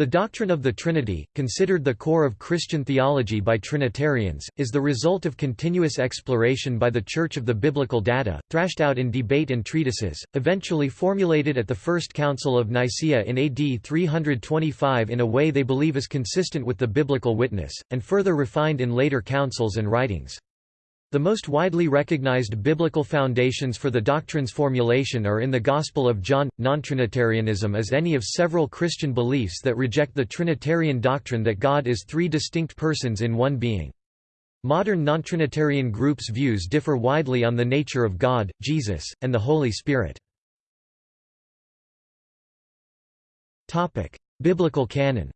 The doctrine of the Trinity, considered the core of Christian theology by Trinitarians, is the result of continuous exploration by the Church of the biblical data, thrashed out in debate and treatises, eventually formulated at the First Council of Nicaea in AD 325 in a way they believe is consistent with the biblical witness, and further refined in later councils and writings. The most widely recognized biblical foundations for the doctrine's formulation are in the Gospel of John. Nontrinitarianism is any of several Christian beliefs that reject the Trinitarian doctrine that God is three distinct persons in one being. Modern nontrinitarian groups' views differ widely on the nature of God, Jesus, and the Holy Spirit. Biblical canon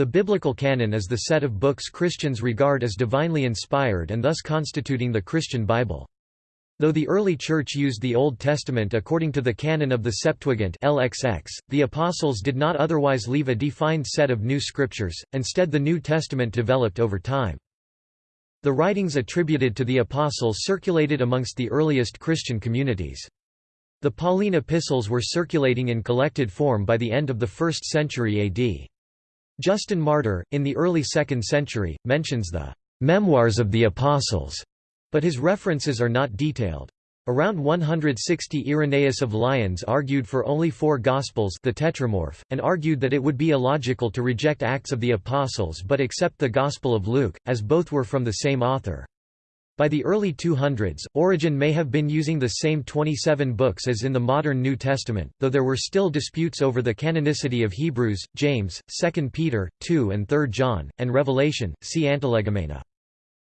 the biblical canon is the set of books Christians regard as divinely inspired and thus constituting the Christian Bible. Though the early Church used the Old Testament according to the canon of the Septuagint LXX, the Apostles did not otherwise leave a defined set of new scriptures, instead the New Testament developed over time. The writings attributed to the Apostles circulated amongst the earliest Christian communities. The Pauline epistles were circulating in collected form by the end of the 1st century AD. Justin Martyr, in the early 2nd century, mentions the «memoirs of the Apostles», but his references are not detailed. Around 160 Irenaeus of Lyons argued for only four Gospels the Tetramorph, and argued that it would be illogical to reject Acts of the Apostles but accept the Gospel of Luke, as both were from the same author. By the early 200s, Origen may have been using the same 27 books as in the modern New Testament, though there were still disputes over the canonicity of Hebrews, James, 2 Peter, 2 and 3 John, and Revelation, see Antilegomena.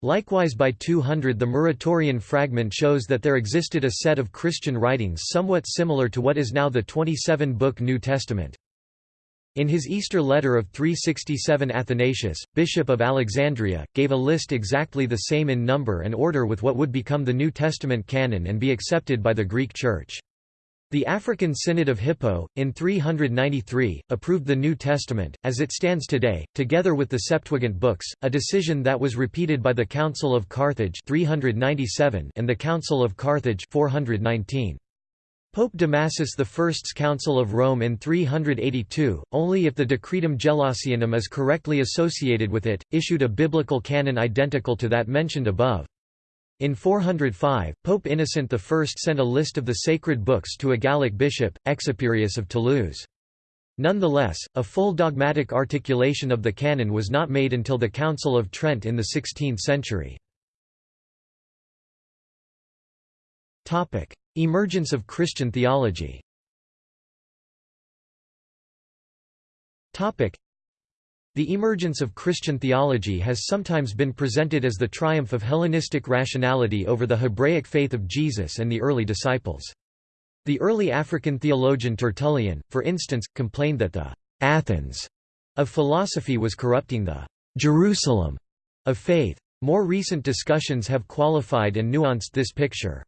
Likewise by 200 the Muratorian fragment shows that there existed a set of Christian writings somewhat similar to what is now the 27-book New Testament. In his Easter letter of 367 Athanasius, bishop of Alexandria, gave a list exactly the same in number and order with what would become the New Testament canon and be accepted by the Greek Church. The African Synod of Hippo, in 393, approved the New Testament, as it stands today, together with the Septuagint books, a decision that was repeated by the Council of Carthage 397 and the Council of Carthage 419. Pope Damasus I's Council of Rome in 382, only if the Decretum Gelasianum is correctly associated with it, issued a biblical canon identical to that mentioned above. In 405, Pope Innocent I sent a list of the sacred books to a Gallic bishop, Exuperius of Toulouse. Nonetheless, a full dogmatic articulation of the canon was not made until the Council of Trent in the 16th century. Emergence of Christian theology Topic: The emergence of Christian theology has sometimes been presented as the triumph of Hellenistic rationality over the Hebraic faith of Jesus and the early disciples. The early African theologian Tertullian, for instance, complained that the «Athens» of philosophy was corrupting the «Jerusalem» of faith. More recent discussions have qualified and nuanced this picture.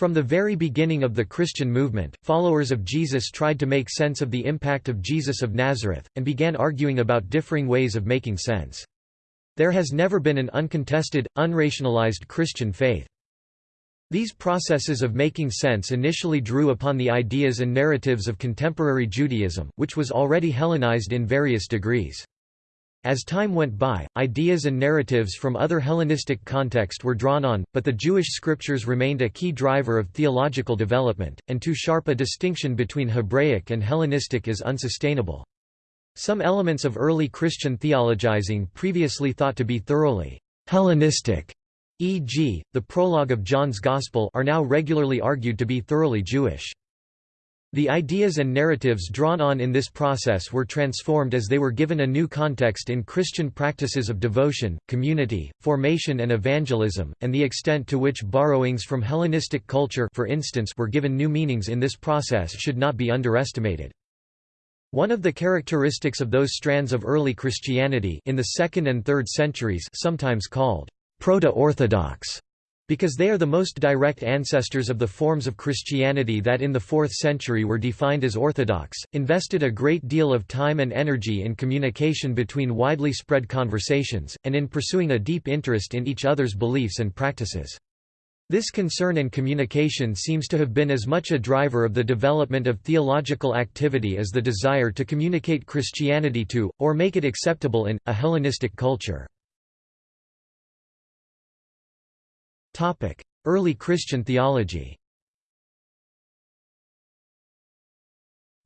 From the very beginning of the Christian movement, followers of Jesus tried to make sense of the impact of Jesus of Nazareth, and began arguing about differing ways of making sense. There has never been an uncontested, unrationalized Christian faith. These processes of making sense initially drew upon the ideas and narratives of contemporary Judaism, which was already Hellenized in various degrees. As time went by, ideas and narratives from other Hellenistic context were drawn on, but the Jewish scriptures remained a key driver of theological development, and too sharp a distinction between Hebraic and Hellenistic is unsustainable. Some elements of early Christian theologizing previously thought to be thoroughly Hellenistic, e.g., the prologue of John's Gospel are now regularly argued to be thoroughly Jewish. The ideas and narratives drawn on in this process were transformed as they were given a new context in Christian practices of devotion, community, formation and evangelism, and the extent to which borrowings from Hellenistic culture for instance were given new meanings in this process should not be underestimated. One of the characteristics of those strands of early Christianity in the 2nd and 3rd centuries sometimes called proto-orthodox because they are the most direct ancestors of the forms of Christianity that in the 4th century were defined as orthodox, invested a great deal of time and energy in communication between widely spread conversations, and in pursuing a deep interest in each other's beliefs and practices. This concern and communication seems to have been as much a driver of the development of theological activity as the desire to communicate Christianity to, or make it acceptable in, a Hellenistic culture. Early Christian theology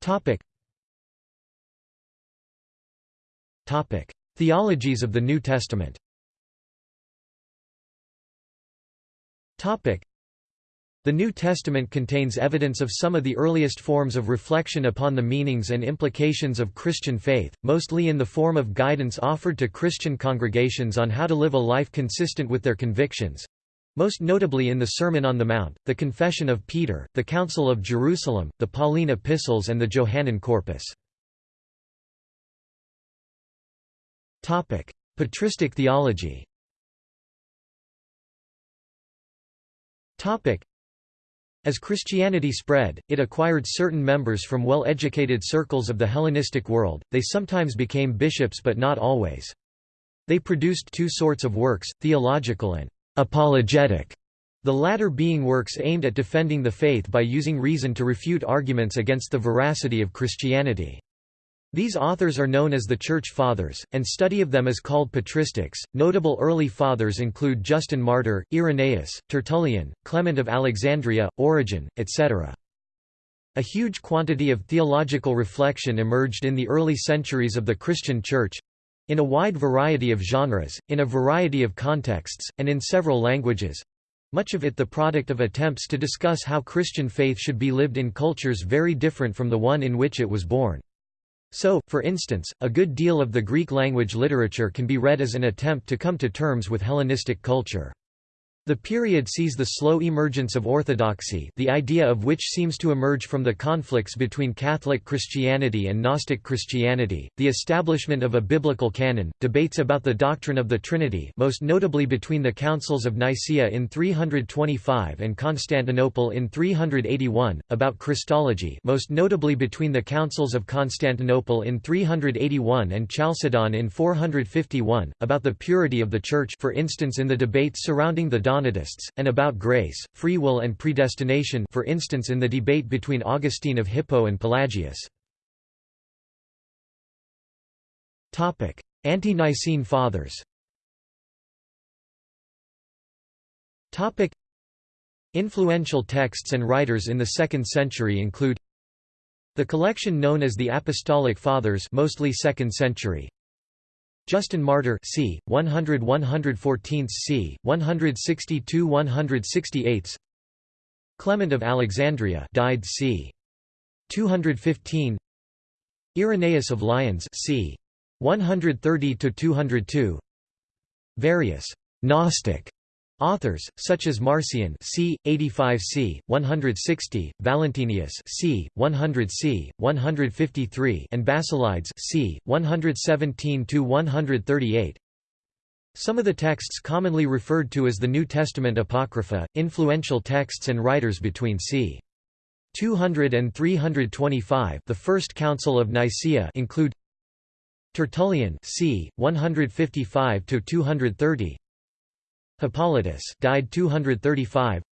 Topic: Theologies of the New Testament Topic. the New Testament contains evidence of some of the earliest forms of reflection upon the meanings and implications of Christian faith, mostly in the form of guidance offered to Christian congregations on how to live a life consistent with their convictions. Most notably in the Sermon on the Mount, the Confession of Peter, the Council of Jerusalem, the Pauline epistles and the Johannine Corpus. Patristic theology As Christianity spread, it acquired certain members from well-educated circles of the Hellenistic world, they sometimes became bishops but not always. They produced two sorts of works, theological and apologetic, the latter being works aimed at defending the faith by using reason to refute arguments against the veracity of Christianity. These authors are known as the Church Fathers, and study of them is called patristics. Notable early fathers include Justin Martyr, Irenaeus, Tertullian, Clement of Alexandria, Origen, etc. A huge quantity of theological reflection emerged in the early centuries of the Christian Church in a wide variety of genres, in a variety of contexts, and in several languages much of it the product of attempts to discuss how Christian faith should be lived in cultures very different from the one in which it was born. So, for instance, a good deal of the Greek language literature can be read as an attempt to come to terms with Hellenistic culture. The period sees the slow emergence of orthodoxy the idea of which seems to emerge from the conflicts between Catholic Christianity and Gnostic Christianity, the establishment of a biblical canon, debates about the doctrine of the Trinity most notably between the Councils of Nicaea in 325 and Constantinople in 381, about Christology most notably between the Councils of Constantinople in 381 and Chalcedon in 451, about the purity of the Church for instance in the debates surrounding the Donatists, and about grace, free will and predestination for instance in the debate between Augustine of Hippo and Pelagius. Ante-Nicene Fathers Influential texts and writers in the 2nd century include the collection known as the Apostolic Fathers mostly 2nd century Justin Martyr c. 100 114 c. 162 168 Clement of Alexandria died c. 215 Irenaeus of Lyons c. 130 202 Various Gnostic Authors, such as Marcion c. 85 c. 160, Valentinius c. 100 c. 153 and Basilides c. 117–138 Some of the texts commonly referred to as the New Testament Apocrypha, influential texts and writers between c. 200 and 325 the First Council of Nicaea include Tertullian c. 155–230 Hippolytus died 235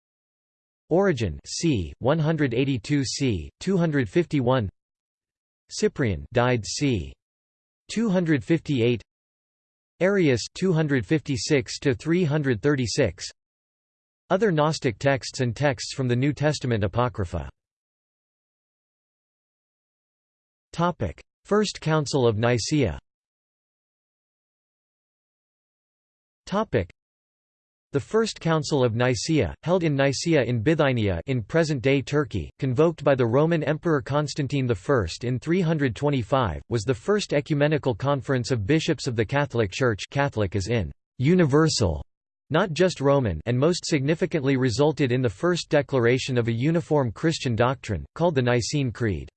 Origen c 182 c 251 Cyprian died c 258 Arius 256 to 336 Other Gnostic texts and texts from the New Testament Apocrypha. Topic First Council of Nicaea. Topic the First Council of Nicaea, held in Nicaea in Bithynia in present-day Turkey, convoked by the Roman Emperor Constantine I in 325, was the first ecumenical conference of bishops of the Catholic Church Catholic as in «universal», not just Roman and most significantly resulted in the first declaration of a uniform Christian doctrine, called the Nicene Creed.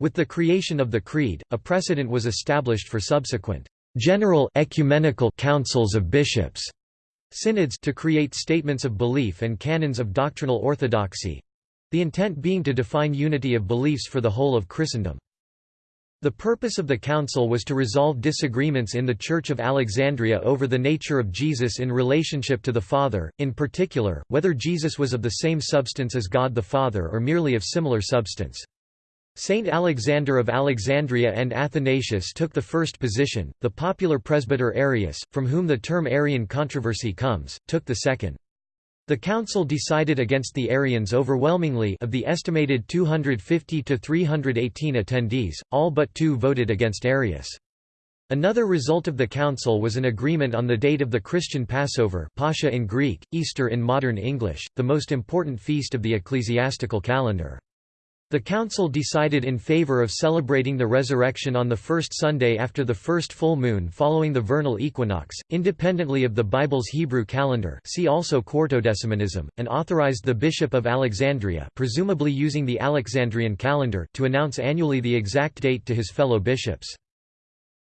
With the creation of the Creed, a precedent was established for subsequent «general ecumenical councils of bishops» synods to create statements of belief and canons of doctrinal orthodoxy the intent being to define unity of beliefs for the whole of Christendom. The purpose of the council was to resolve disagreements in the Church of Alexandria over the nature of Jesus in relationship to the Father, in particular, whether Jesus was of the same substance as God the Father or merely of similar substance. Saint Alexander of Alexandria and Athanasius took the first position, the popular presbyter Arius, from whom the term Arian controversy comes, took the second. The council decided against the Arians overwhelmingly of the estimated 250 to 318 attendees, all but two voted against Arius. Another result of the council was an agreement on the date of the Christian Passover Pascha in Greek, Easter in modern English, the most important feast of the ecclesiastical calendar. The council decided in favor of celebrating the resurrection on the first Sunday after the first full moon following the vernal equinox, independently of the Bible's Hebrew calendar see also Quartodecimanism, and authorized the Bishop of Alexandria presumably using the Alexandrian calendar to announce annually the exact date to his fellow bishops.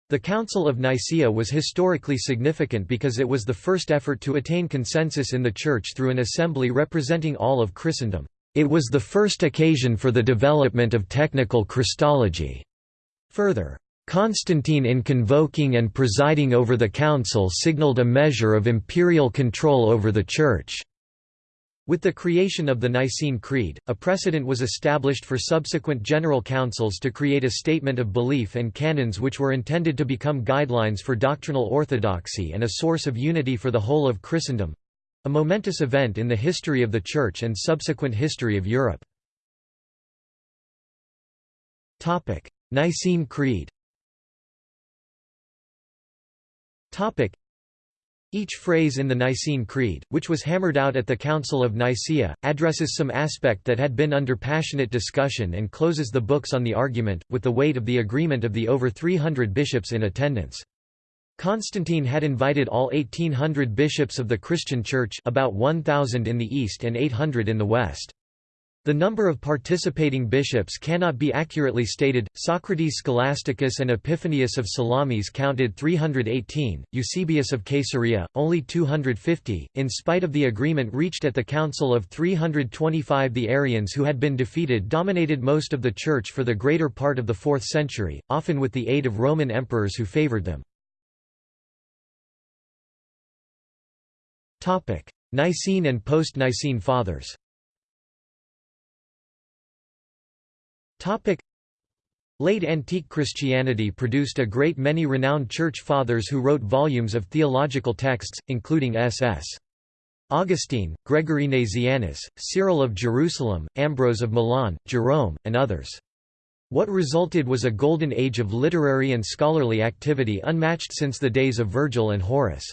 The Council of Nicaea was historically significant because it was the first effort to attain consensus in the Church through an assembly representing all of Christendom. It was the first occasion for the development of technical Christology. Further, Constantine in convoking and presiding over the council signaled a measure of imperial control over the Church. With the creation of the Nicene Creed, a precedent was established for subsequent general councils to create a statement of belief and canons which were intended to become guidelines for doctrinal orthodoxy and a source of unity for the whole of Christendom. A momentous event in the history of the Church and subsequent history of Europe. Nicene Creed each phrase in the Nicene Creed, which was hammered out at the Council of Nicaea, addresses some aspect that had been under passionate discussion and closes the books on the argument, with the weight of the agreement of the over 300 bishops in attendance. Constantine had invited all 1800 bishops of the Christian Church about 1,000 in the East and 800 in the West. The number of participating bishops cannot be accurately stated. Socrates Scholasticus and Epiphanius of Salamis counted 318, Eusebius of Caesarea, only 250. In spite of the agreement reached at the Council of 325, the Arians who had been defeated dominated most of the Church for the greater part of the 4th century, often with the aid of Roman emperors who favored them. Topic: Nicene and post-Nicene Fathers. Topic: Late antique Christianity produced a great many renowned church fathers who wrote volumes of theological texts, including S.S. Augustine, Gregory Nazianzus, Cyril of Jerusalem, Ambrose of Milan, Jerome, and others. What resulted was a golden age of literary and scholarly activity unmatched since the days of Virgil and Horace.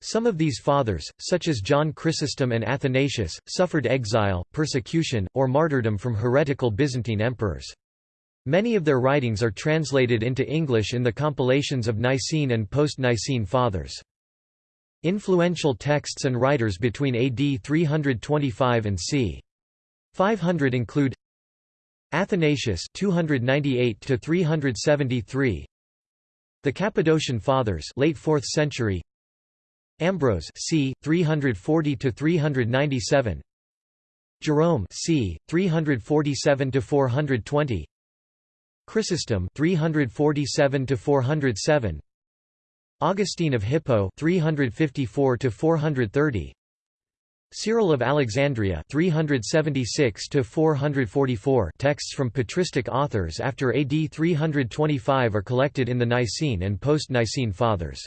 Some of these fathers, such as John Chrysostom and Athanasius, suffered exile, persecution, or martyrdom from heretical Byzantine emperors. Many of their writings are translated into English in the compilations of Nicene and post-Nicene Fathers. Influential texts and writers between AD 325 and c. 500 include Athanasius 298 to 373 The Cappadocian Fathers late 4th century Ambrose c. 340 to 397. Jerome c. 347 to 420. Chrysostom 347 to 407. Augustine of Hippo 354 to 430. Cyril of Alexandria 376 to 444 texts from patristic authors after AD 325 are collected in the Nicene and post-Nicene Fathers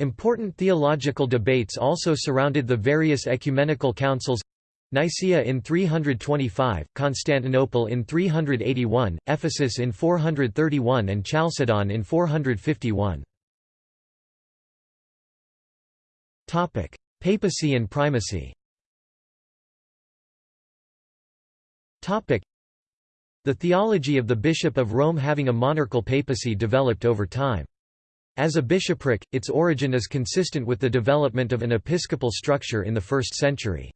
Important theological debates also surrounded the various ecumenical councils Nicaea in 325, Constantinople in 381, Ephesus in 431 and Chalcedon in 451. Papacy and primacy The theology of the Bishop of Rome having a monarchical papacy developed over time. As a bishopric, its origin is consistent with the development of an episcopal structure in the 1st century.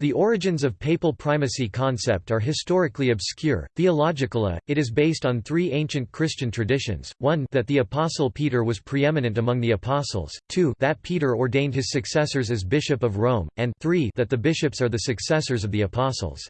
The origins of papal primacy concept are historically obscure. Theologically, it is based on three ancient Christian traditions: one, that the apostle Peter was preeminent among the apostles; two, that Peter ordained his successors as bishop of Rome; and three, that the bishops are the successors of the apostles.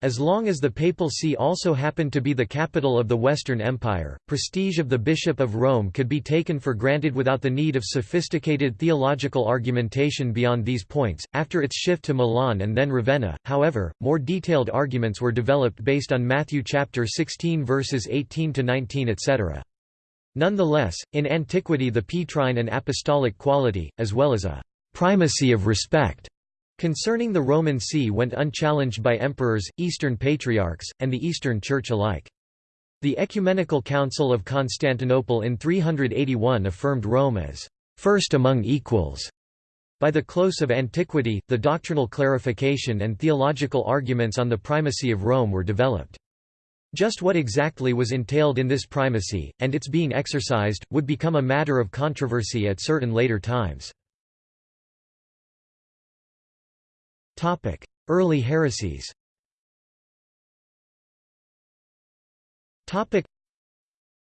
As long as the Papal See also happened to be the capital of the Western Empire, prestige of the Bishop of Rome could be taken for granted without the need of sophisticated theological argumentation beyond these points. After its shift to Milan and then Ravenna, however, more detailed arguments were developed based on Matthew chapter 16 verses 18 to 19, etc. Nonetheless, in antiquity the Petrine and apostolic quality, as well as a primacy of respect concerning the Roman See went unchallenged by emperors, Eastern patriarchs, and the Eastern Church alike. The Ecumenical Council of Constantinople in 381 affirmed Rome as first among equals. By the close of antiquity, the doctrinal clarification and theological arguments on the primacy of Rome were developed. Just what exactly was entailed in this primacy, and its being exercised, would become a matter of controversy at certain later times. Early heresies Topic: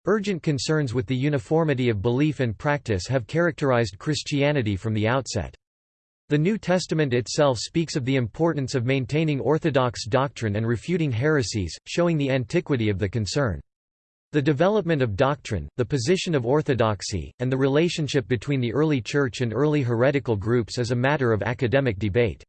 Urgent concerns with the uniformity of belief and practice have characterized Christianity from the outset. The New Testament itself speaks of the importance of maintaining orthodox doctrine and refuting heresies, showing the antiquity of the concern. The development of doctrine, the position of orthodoxy, and the relationship between the early Church and early heretical groups is a matter of academic debate.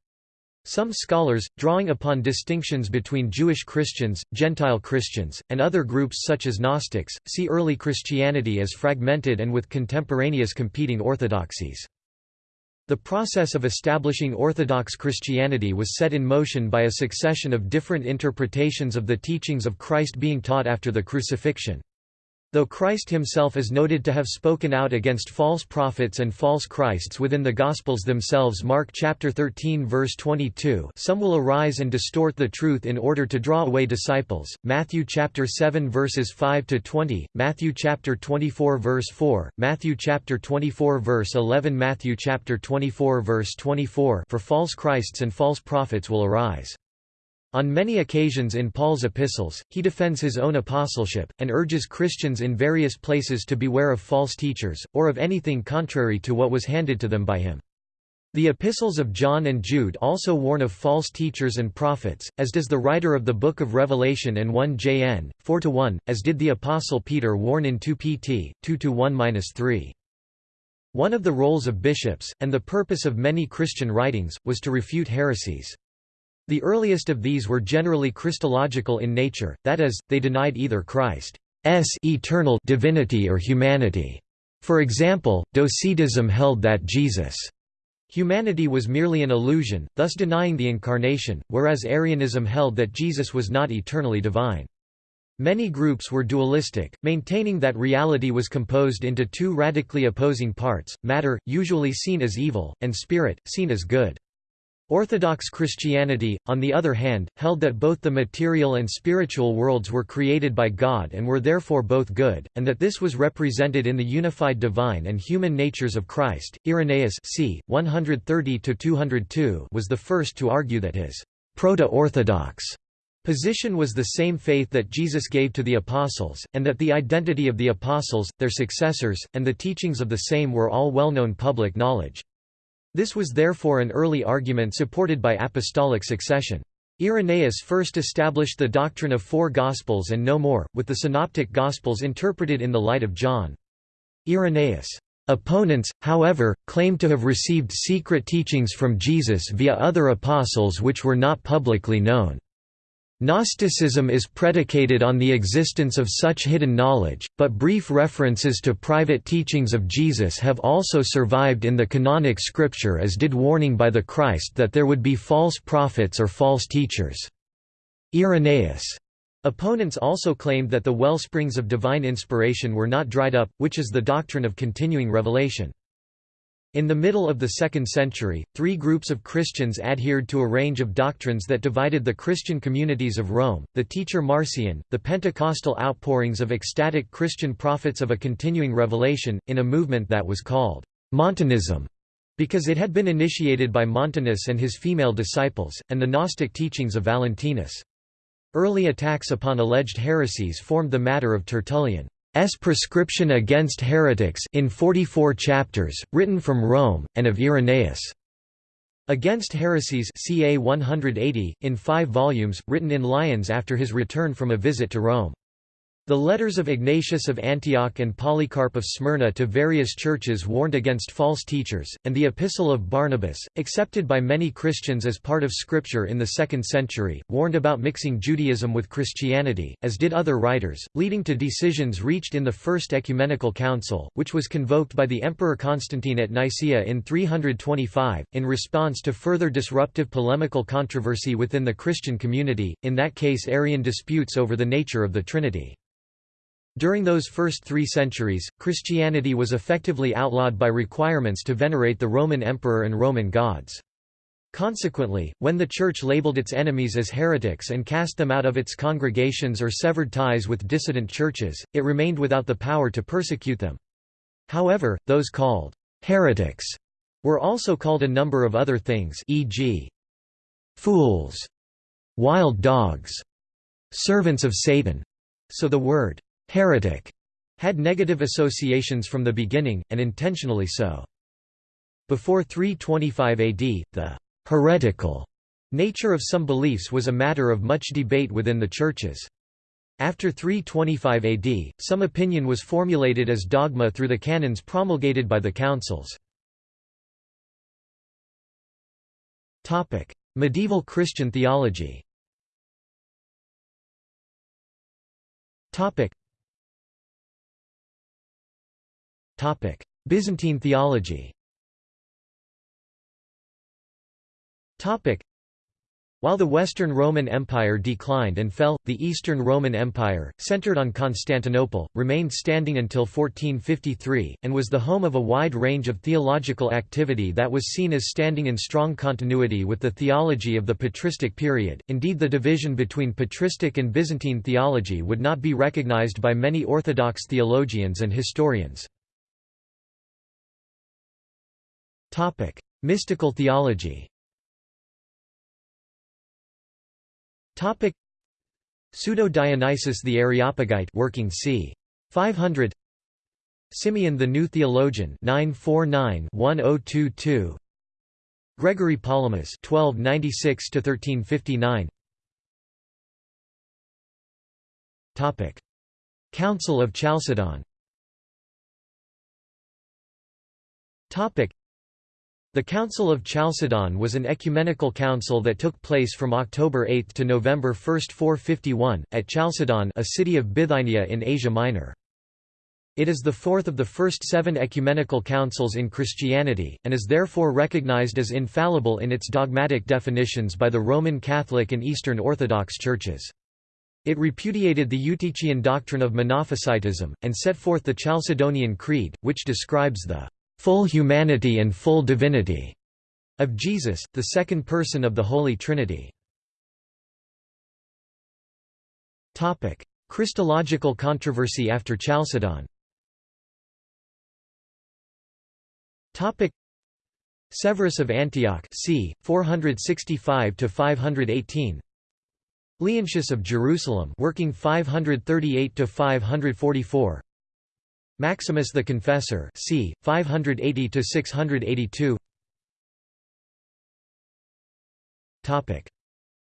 Some scholars, drawing upon distinctions between Jewish Christians, Gentile Christians, and other groups such as Gnostics, see early Christianity as fragmented and with contemporaneous competing orthodoxies. The process of establishing Orthodox Christianity was set in motion by a succession of different interpretations of the teachings of Christ being taught after the crucifixion. Though Christ himself is noted to have spoken out against false prophets and false Christs within the Gospels themselves Mark chapter 13 verse 22 some will arise and distort the truth in order to draw away disciples, Matthew chapter 7 verses 5 to 20, Matthew chapter 24 verse 4, Matthew chapter 24 verse 11 Matthew chapter 24 verse 24 for false Christs and false prophets will arise. On many occasions in Paul's epistles, he defends his own apostleship, and urges Christians in various places to beware of false teachers, or of anything contrary to what was handed to them by him. The epistles of John and Jude also warn of false teachers and prophets, as does the writer of the Book of Revelation and 1 Jn. 4–1, as did the Apostle Peter warn in 2 Pt. 2–1–3. One of the roles of bishops, and the purpose of many Christian writings, was to refute heresies. The earliest of these were generally Christological in nature, that is, they denied either Christ's eternal divinity or humanity. For example, Docetism held that Jesus' humanity was merely an illusion, thus denying the incarnation, whereas Arianism held that Jesus was not eternally divine. Many groups were dualistic, maintaining that reality was composed into two radically opposing parts, matter, usually seen as evil, and spirit, seen as good. Orthodox Christianity, on the other hand, held that both the material and spiritual worlds were created by God and were therefore both good, and that this was represented in the unified divine and human natures of Christ. Irenaeus c. 130 was the first to argue that his proto-orthodox position was the same faith that Jesus gave to the apostles, and that the identity of the apostles, their successors, and the teachings of the same were all well-known public knowledge. This was therefore an early argument supported by apostolic succession. Irenaeus first established the doctrine of four Gospels and no more, with the Synoptic Gospels interpreted in the light of John. Irenaeus' opponents, however, claimed to have received secret teachings from Jesus via other apostles which were not publicly known. Gnosticism is predicated on the existence of such hidden knowledge, but brief references to private teachings of Jesus have also survived in the canonic scripture as did warning by the Christ that there would be false prophets or false teachers. Irenaeus' opponents also claimed that the wellsprings of divine inspiration were not dried up, which is the doctrine of continuing revelation. In the middle of the 2nd century, three groups of Christians adhered to a range of doctrines that divided the Christian communities of Rome, the teacher Marcion, the Pentecostal outpourings of ecstatic Christian prophets of a continuing revelation, in a movement that was called Montanism, because it had been initiated by Montanus and his female disciples, and the Gnostic teachings of Valentinus. Early attacks upon alleged heresies formed the matter of Tertullian. S prescription against heretics in 44 chapters, written from Rome, and of Irenaeus' Against Heresies ca 180, in five volumes, written in Lyons after his return from a visit to Rome. The letters of Ignatius of Antioch and Polycarp of Smyrna to various churches warned against false teachers, and the Epistle of Barnabas, accepted by many Christians as part of Scripture in the 2nd century, warned about mixing Judaism with Christianity, as did other writers, leading to decisions reached in the First Ecumenical Council, which was convoked by the Emperor Constantine at Nicaea in 325, in response to further disruptive polemical controversy within the Christian community, in that case Arian disputes over the nature of the Trinity. During those first three centuries, Christianity was effectively outlawed by requirements to venerate the Roman emperor and Roman gods. Consequently, when the Church labeled its enemies as heretics and cast them out of its congregations or severed ties with dissident churches, it remained without the power to persecute them. However, those called heretics were also called a number of other things e.g. fools, wild dogs, servants of Satan, so the word heretic had negative associations from the beginning, and intentionally so. Before 325 AD, the heretical nature of some beliefs was a matter of much debate within the churches. After 325 AD, some opinion was formulated as dogma through the canons promulgated by the councils. Medieval Christian theology Byzantine theology while the Western Roman Empire declined and fell, the Eastern Roman Empire, centered on Constantinople, remained standing until 1453, and was the home of a wide range of theological activity that was seen as standing in strong continuity with the theology of the patristic period. Indeed, the division between patristic and Byzantine theology would not be recognized by many Orthodox theologians and historians. Topic: Mystical theology. Topic: Pseudo-Dionysius the Areopagite working c. 500 Simeon the New Theologian 949-1022 Gregory Palamas 1296 1359 Topic. Council of Chalcedon. Topic the Council of Chalcedon was an ecumenical council that took place from October 8 to November 1, 451, at Chalcedon a city of Bithynia in Asia Minor. It is the fourth of the first seven ecumenical councils in Christianity, and is therefore recognized as infallible in its dogmatic definitions by the Roman Catholic and Eastern Orthodox churches. It repudiated the Eutychian doctrine of Monophysitism, and set forth the Chalcedonian Creed, which describes the full humanity and full divinity of Jesus, the second person of the Holy Trinity. Topic: Christological controversy after Chalcedon. Topic: Severus of Antioch, c. 465 to 518. Leontius of Jerusalem, working 538 to 544. Maximus the Confessor c. 580 to 682. Topic: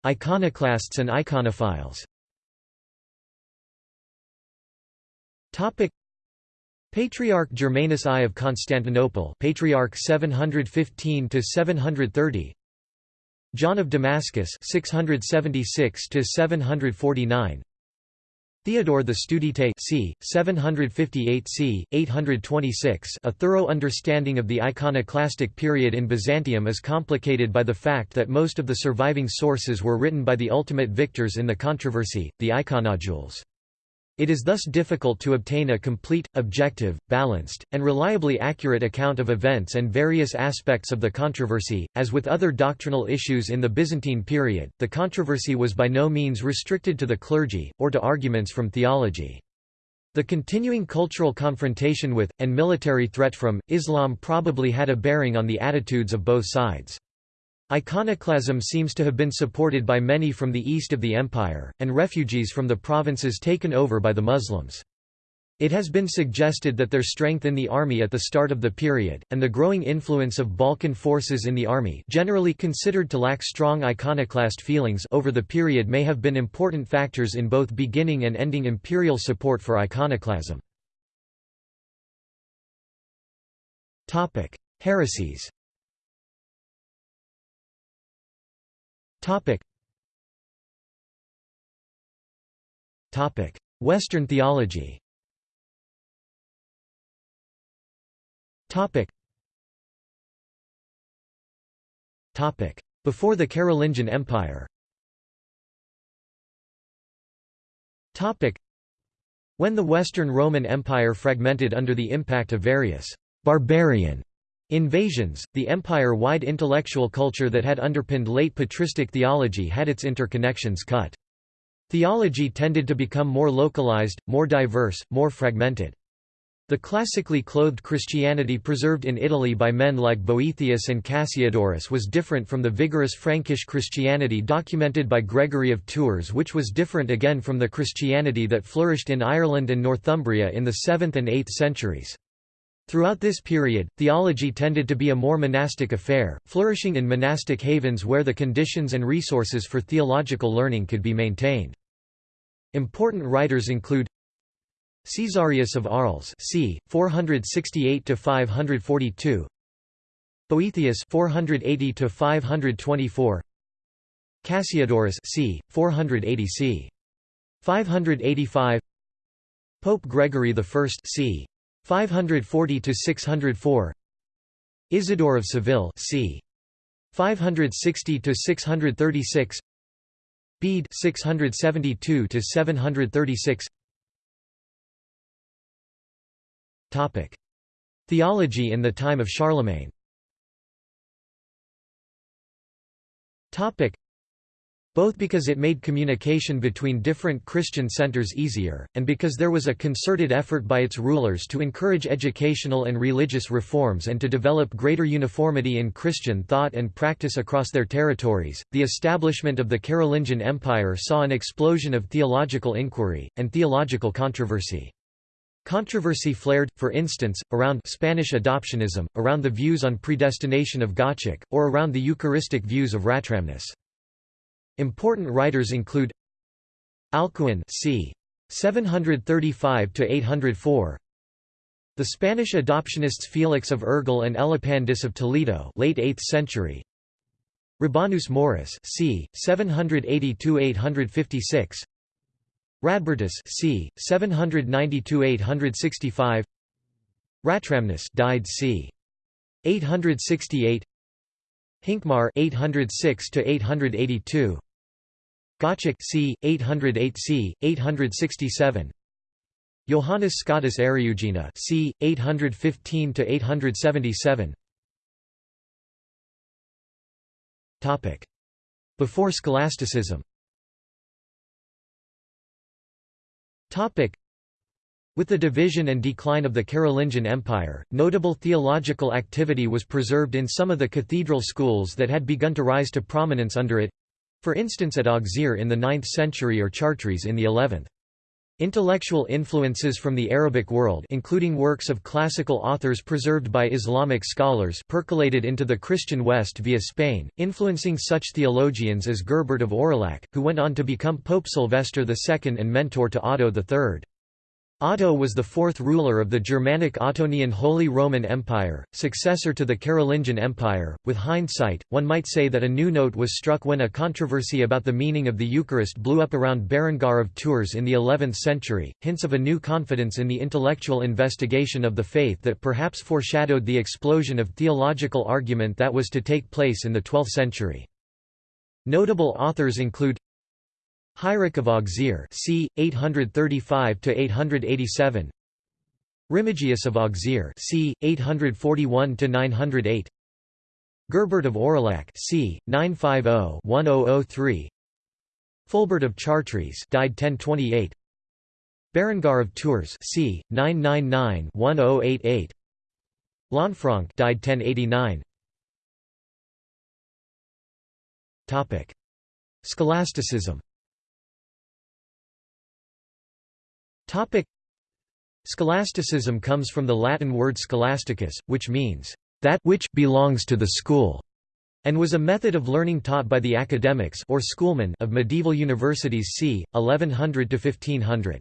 Iconoclasts and iconophiles. Topic: Patriarch Germanus I of Constantinople Patriarch 715 to 730 John of Damascus 676 to 749 Theodore the Studite c. 758 c. 826 A thorough understanding of the iconoclastic period in Byzantium is complicated by the fact that most of the surviving sources were written by the ultimate victors in the controversy, the iconodules. It is thus difficult to obtain a complete, objective, balanced, and reliably accurate account of events and various aspects of the controversy. As with other doctrinal issues in the Byzantine period, the controversy was by no means restricted to the clergy, or to arguments from theology. The continuing cultural confrontation with, and military threat from, Islam probably had a bearing on the attitudes of both sides. Iconoclasm seems to have been supported by many from the east of the empire, and refugees from the provinces taken over by the Muslims. It has been suggested that their strength in the army at the start of the period, and the growing influence of Balkan forces in the army generally considered to lack strong iconoclast feelings over the period may have been important factors in both beginning and ending imperial support for iconoclasm. Heresies Western theology Topic. Topic. Before the Carolingian Empire Topic. When the Western Roman Empire fragmented under the impact of various «barbarian» invasions, the empire-wide intellectual culture that had underpinned late patristic theology had its interconnections cut. Theology tended to become more localized, more diverse, more fragmented. The classically clothed Christianity preserved in Italy by men like Boethius and Cassiodorus was different from the vigorous Frankish Christianity documented by Gregory of Tours which was different again from the Christianity that flourished in Ireland and Northumbria in the 7th and 8th centuries. Throughout this period, theology tended to be a more monastic affair, flourishing in monastic havens where the conditions and resources for theological learning could be maintained. Important writers include Caesarius of Arles c. 468 to 542 Boethius 480 to 524 Cassiodorus c. 480 c. 585 Pope Gregory I c. 540 to 604 Isidore of Seville c. 560 to 636 Bede 672 to 736 Topic: Theology in the time of Charlemagne. Topic: both because it made communication between different Christian centers easier, and because there was a concerted effort by its rulers to encourage educational and religious reforms and to develop greater uniformity in Christian thought and practice across their territories, the establishment of the Carolingian Empire saw an explosion of theological inquiry, and theological controversy. Controversy flared, for instance, around Spanish adoptionism, around the views on predestination of Gottschalk, or around the Eucharistic views of Ratramnus. Important writers include Alcuin c. 735 to 804. The Spanish adoptionists Felix of Urgel and Elipandus of Toledo, late 8th century. Rabanus Maurus, c. 782-856. Radbertus, c. 792-865. Ratramnus, died c. 868. Hincmar, 806 to 882. Gottschalk c. 808c. 867. Johannes Scotus Eriugena c. 815 to 877. Topic: Before Scholasticism. Topic. With the division and decline of the Carolingian Empire, notable theological activity was preserved in some of the cathedral schools that had begun to rise to prominence under it it—for instance at Auxerre in the 9th century or Chartres in the 11th. Intellectual influences from the Arabic world including works of classical authors preserved by Islamic scholars percolated into the Christian West via Spain, influencing such theologians as Gerbert of Aurillac, who went on to become Pope Sylvester II and mentor to Otto III. Otto was the fourth ruler of the Germanic Ottonian Holy Roman Empire, successor to the Carolingian Empire. With hindsight, one might say that a new note was struck when a controversy about the meaning of the Eucharist blew up around Berengar of Tours in the 11th century, hints of a new confidence in the intellectual investigation of the faith that perhaps foreshadowed the explosion of theological argument that was to take place in the 12th century. Notable authors include Heinrich of Auxerre c. 835–887 Remigius of Auxerre c. 841–908 Gerbert of Aurillac c. 950–1003 Fulbert of Chartres died 1028 Berengar of Tours c. 999–1088 Lanfranc died 1089 Topic Scholasticism Scholasticism comes from the Latin word scholasticus, which means, "...that which belongs to the school", and was a method of learning taught by the academics or schoolmen of medieval universities c. 1100–1500.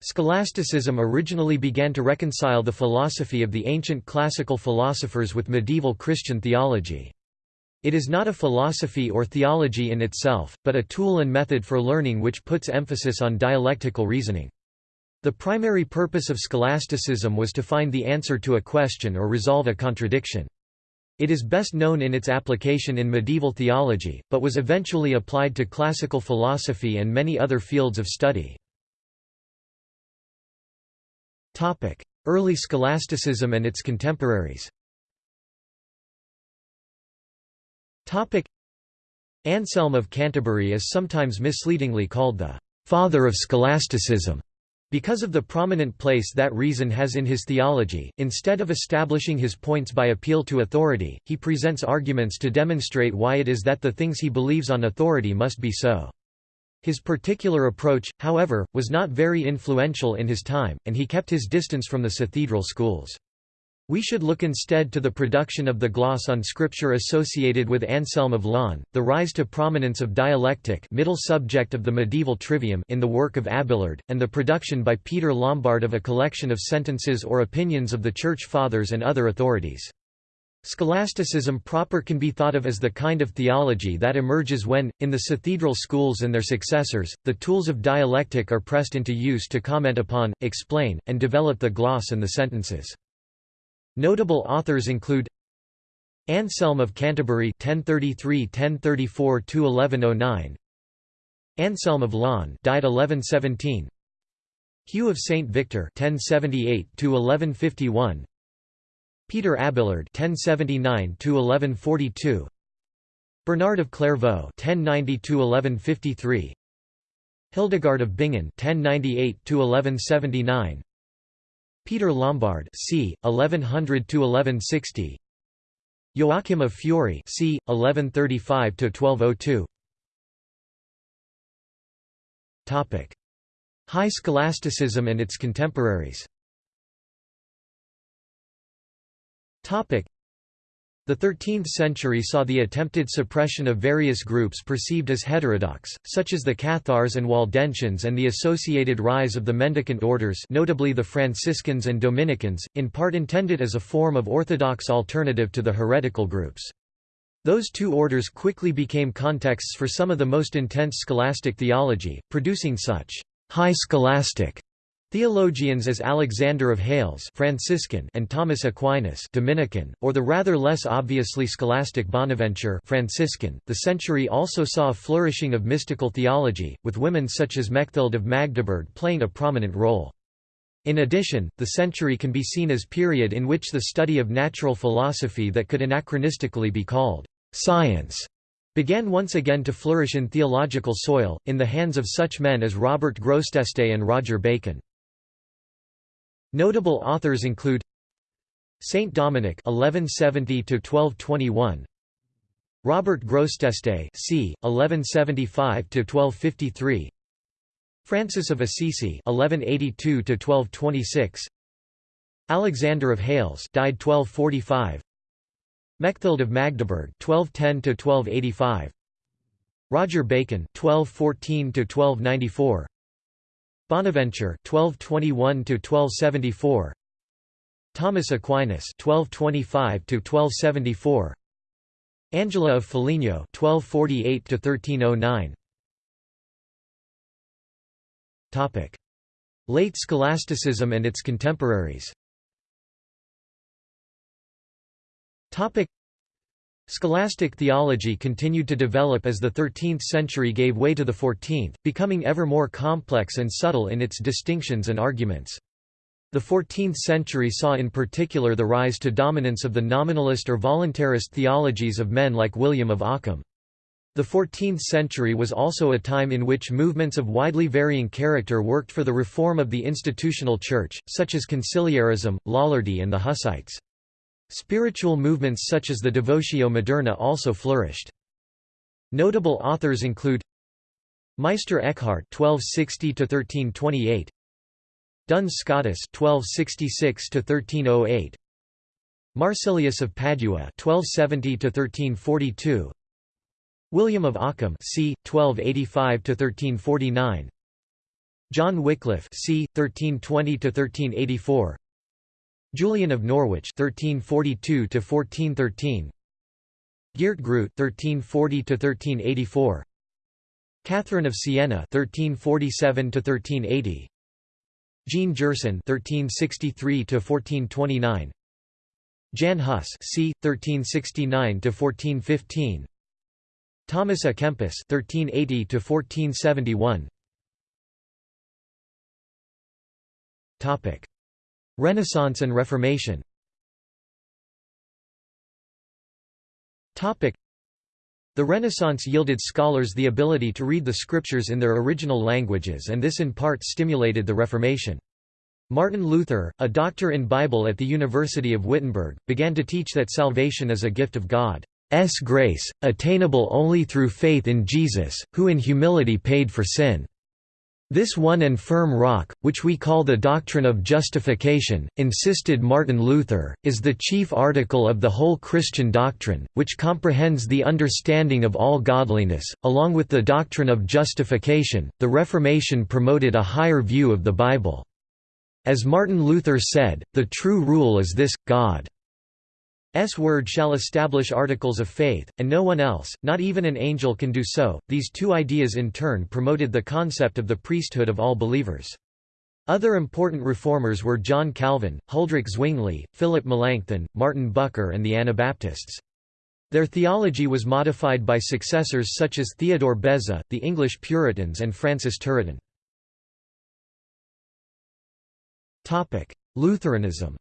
Scholasticism originally began to reconcile the philosophy of the ancient classical philosophers with medieval Christian theology. It is not a philosophy or theology in itself, but a tool and method for learning which puts emphasis on dialectical reasoning. The primary purpose of scholasticism was to find the answer to a question or resolve a contradiction. It is best known in its application in medieval theology, but was eventually applied to classical philosophy and many other fields of study. Early scholasticism and its contemporaries Anselm of Canterbury is sometimes misleadingly called the «father of scholasticism» because of the prominent place that reason has in his theology. Instead of establishing his points by appeal to authority, he presents arguments to demonstrate why it is that the things he believes on authority must be so. His particular approach, however, was not very influential in his time, and he kept his distance from the cathedral schools. We should look instead to the production of the gloss on scripture associated with Anselm of Laon, the rise to prominence of dialectic middle subject of the medieval trivium in the work of Abelard, and the production by Peter Lombard of a collection of sentences or opinions of the Church Fathers and other authorities. Scholasticism proper can be thought of as the kind of theology that emerges when, in the cathedral schools and their successors, the tools of dialectic are pressed into use to comment upon, explain, and develop the gloss and the sentences. Notable authors include Anselm of Canterbury 1033–1034–1109 Anselm of Laon died 1117 Hugh of St Victor 1078–1151 Peter Abelard (1079–1142), Bernard of Clairvaux (1090–1153), Hildegard of Bingen (1098–1179), Peter Lombard (c. 1100 to 1160. Joachim of Fiore (c. 1135 to 1202. Topic: High Scholasticism and its contemporaries. The 13th century saw the attempted suppression of various groups perceived as heterodox, such as the Cathars and Waldensians and the associated rise of the mendicant orders notably the Franciscans and Dominicans, in part intended as a form of orthodox alternative to the heretical groups. Those two orders quickly became contexts for some of the most intense scholastic theology, producing such high scholastic Theologians as Alexander of Hales Franciscan and Thomas Aquinas Dominican, or the rather less obviously scholastic Bonaventure Franciscan. The century also saw a flourishing of mystical theology, with women such as Mechthild of Magdeburg playing a prominent role. In addition, the century can be seen as period in which the study of natural philosophy that could anachronistically be called science began once again to flourish in theological soil, in the hands of such men as Robert Grosseteste and Roger Bacon. Notable authors include Saint Dominic (1170–1221), Robert Grosseteste (c. 1175–1253), Francis of Assisi (1182–1226), Alexander of Hales (died 1245), Mechthild of Magdeburg (1210–1285), Roger Bacon (1214–1294). Bonaventure 1221 to 1274 Thomas Aquinas 1225 to 1274 Angela of Foligno 1248 to 1309 Topic. Late scholasticism and its contemporaries. Topic Scholastic theology continued to develop as the 13th century gave way to the 14th, becoming ever more complex and subtle in its distinctions and arguments. The 14th century saw in particular the rise to dominance of the nominalist or voluntarist theologies of men like William of Ockham. The 14th century was also a time in which movements of widely varying character worked for the reform of the institutional church, such as conciliarism, Lollardy and the Hussites. Spiritual movements such as the Devotio Moderna also flourished. Notable authors include Meister Eckhart (1260–1328), Duns Scotus 1266 1308 Marsilius of Padua 1270 1342 William of Ockham c 1285 1349 John Wycliffe c 1320 1384 Julian of Norwich 1342 to 1413 Geert Groot 1340 to 1384 Catherine of Siena 1347 to 1380 Jean Gerson 1363 to 1429 Jan Hus c 1369 to 1415 Thomas à Kempis 1380 1471 Topic Renaissance and Reformation the Renaissance yielded scholars the ability to read the scriptures in their original languages and this in part stimulated the Reformation. Martin Luther, a doctor in Bible at the University of Wittenberg, began to teach that salvation is a gift of God's grace, attainable only through faith in Jesus, who in humility paid for sin. This one and firm rock, which we call the doctrine of justification, insisted Martin Luther, is the chief article of the whole Christian doctrine, which comprehends the understanding of all godliness. Along with the doctrine of justification, the Reformation promoted a higher view of the Bible. As Martin Luther said, the true rule is this God S word shall establish articles of faith, and no one else, not even an angel can do so. These two ideas in turn promoted the concept of the priesthood of all believers. Other important reformers were John Calvin, Huldrych Zwingli, Philip Melanchthon, Martin Bucer and the Anabaptists. Their theology was modified by successors such as Theodore Beza, the English Puritans and Francis Turretin. Lutheranism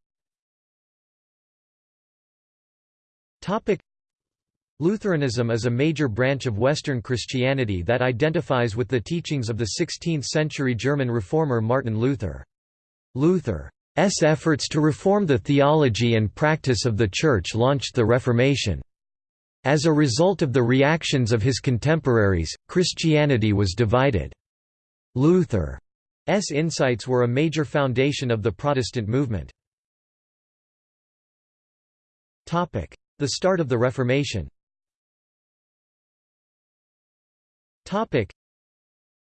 Lutheranism is a major branch of Western Christianity that identifies with the teachings of the 16th-century German reformer Martin Luther. Luther's efforts to reform the theology and practice of the Church launched the Reformation. As a result of the reactions of his contemporaries, Christianity was divided. Luther's insights were a major foundation of the Protestant movement. The start of the Reformation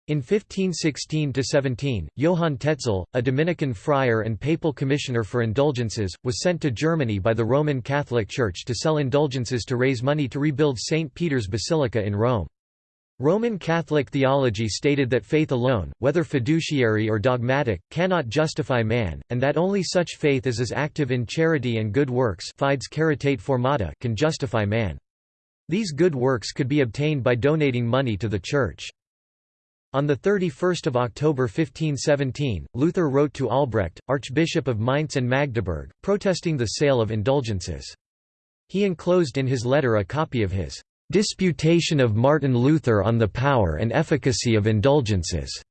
in 1516–17, Johann Tetzel, a Dominican friar and papal commissioner for indulgences, was sent to Germany by the Roman Catholic Church to sell indulgences to raise money to rebuild St. Peter's Basilica in Rome. Roman Catholic theology stated that faith alone, whether fiduciary or dogmatic, cannot justify man, and that only such faith as is active in charity and good works fides caritate formata can justify man. These good works could be obtained by donating money to the Church. On 31 October 1517, Luther wrote to Albrecht, Archbishop of Mainz and Magdeburg, protesting the sale of indulgences. He enclosed in his letter a copy of his Disputation of Martin Luther on the Power and Efficacy of Indulgences,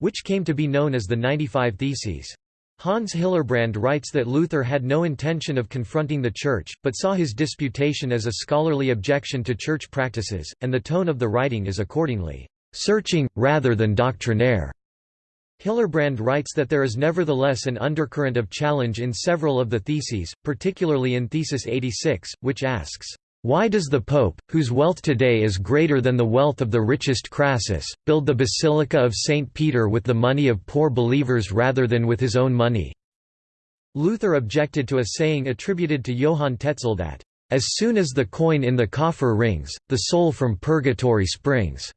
which came to be known as the 95 Theses. Hans Hillerbrand writes that Luther had no intention of confronting the Church, but saw his disputation as a scholarly objection to Church practices, and the tone of the writing is accordingly, "...searching, rather than doctrinaire." Hillerbrand writes that there is nevertheless an undercurrent of challenge in several of the theses, particularly in Thesis 86, which asks, why does the Pope, whose wealth today is greater than the wealth of the richest Crassus, build the Basilica of St. Peter with the money of poor believers rather than with his own money? Luther objected to a saying attributed to Johann Tetzel that, "...as soon as the coin in the coffer rings, the soul from purgatory springs."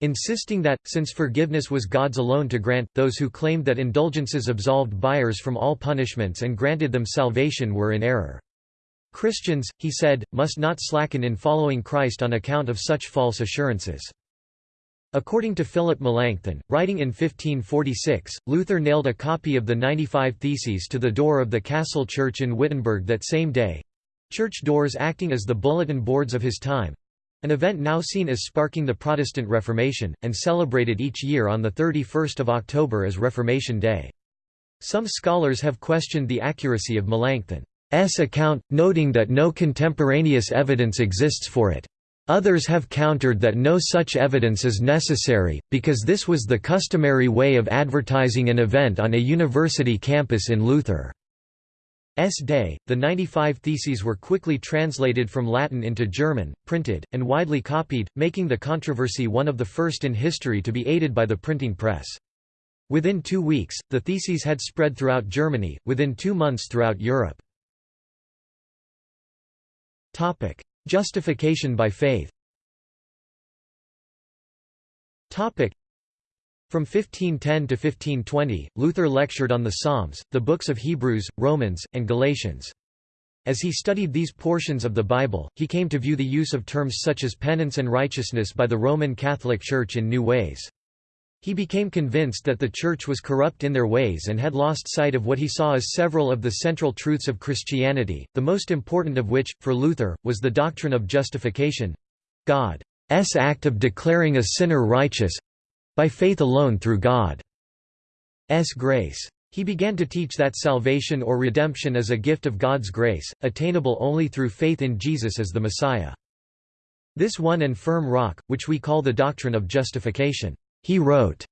insisting that, since forgiveness was God's alone to grant, those who claimed that indulgences absolved buyers from all punishments and granted them salvation were in error. Christians, he said, must not slacken in following Christ on account of such false assurances. According to Philip Melanchthon, writing in 1546, Luther nailed a copy of the 95 Theses to the door of the Castle Church in Wittenberg that same day—church doors acting as the bulletin boards of his time—an event now seen as sparking the Protestant Reformation, and celebrated each year on 31 October as Reformation Day. Some scholars have questioned the accuracy of Melanchthon. S account, noting that no contemporaneous evidence exists for it. Others have countered that no such evidence is necessary, because this was the customary way of advertising an event on a university campus in Luther's day. The 95 theses were quickly translated from Latin into German, printed, and widely copied, making the controversy one of the first in history to be aided by the printing press. Within two weeks, the theses had spread throughout Germany, within two months throughout Europe. Justification by faith Topic: From 1510 to 1520, Luther lectured on the Psalms, the books of Hebrews, Romans, and Galatians. As he studied these portions of the Bible, he came to view the use of terms such as penance and righteousness by the Roman Catholic Church in new ways. He became convinced that the Church was corrupt in their ways and had lost sight of what he saw as several of the central truths of Christianity, the most important of which, for Luther, was the doctrine of justification—God's act of declaring a sinner righteous—by faith alone through God's grace. He began to teach that salvation or redemption is a gift of God's grace, attainable only through faith in Jesus as the Messiah. This one and firm rock, which we call the doctrine of justification he wrote,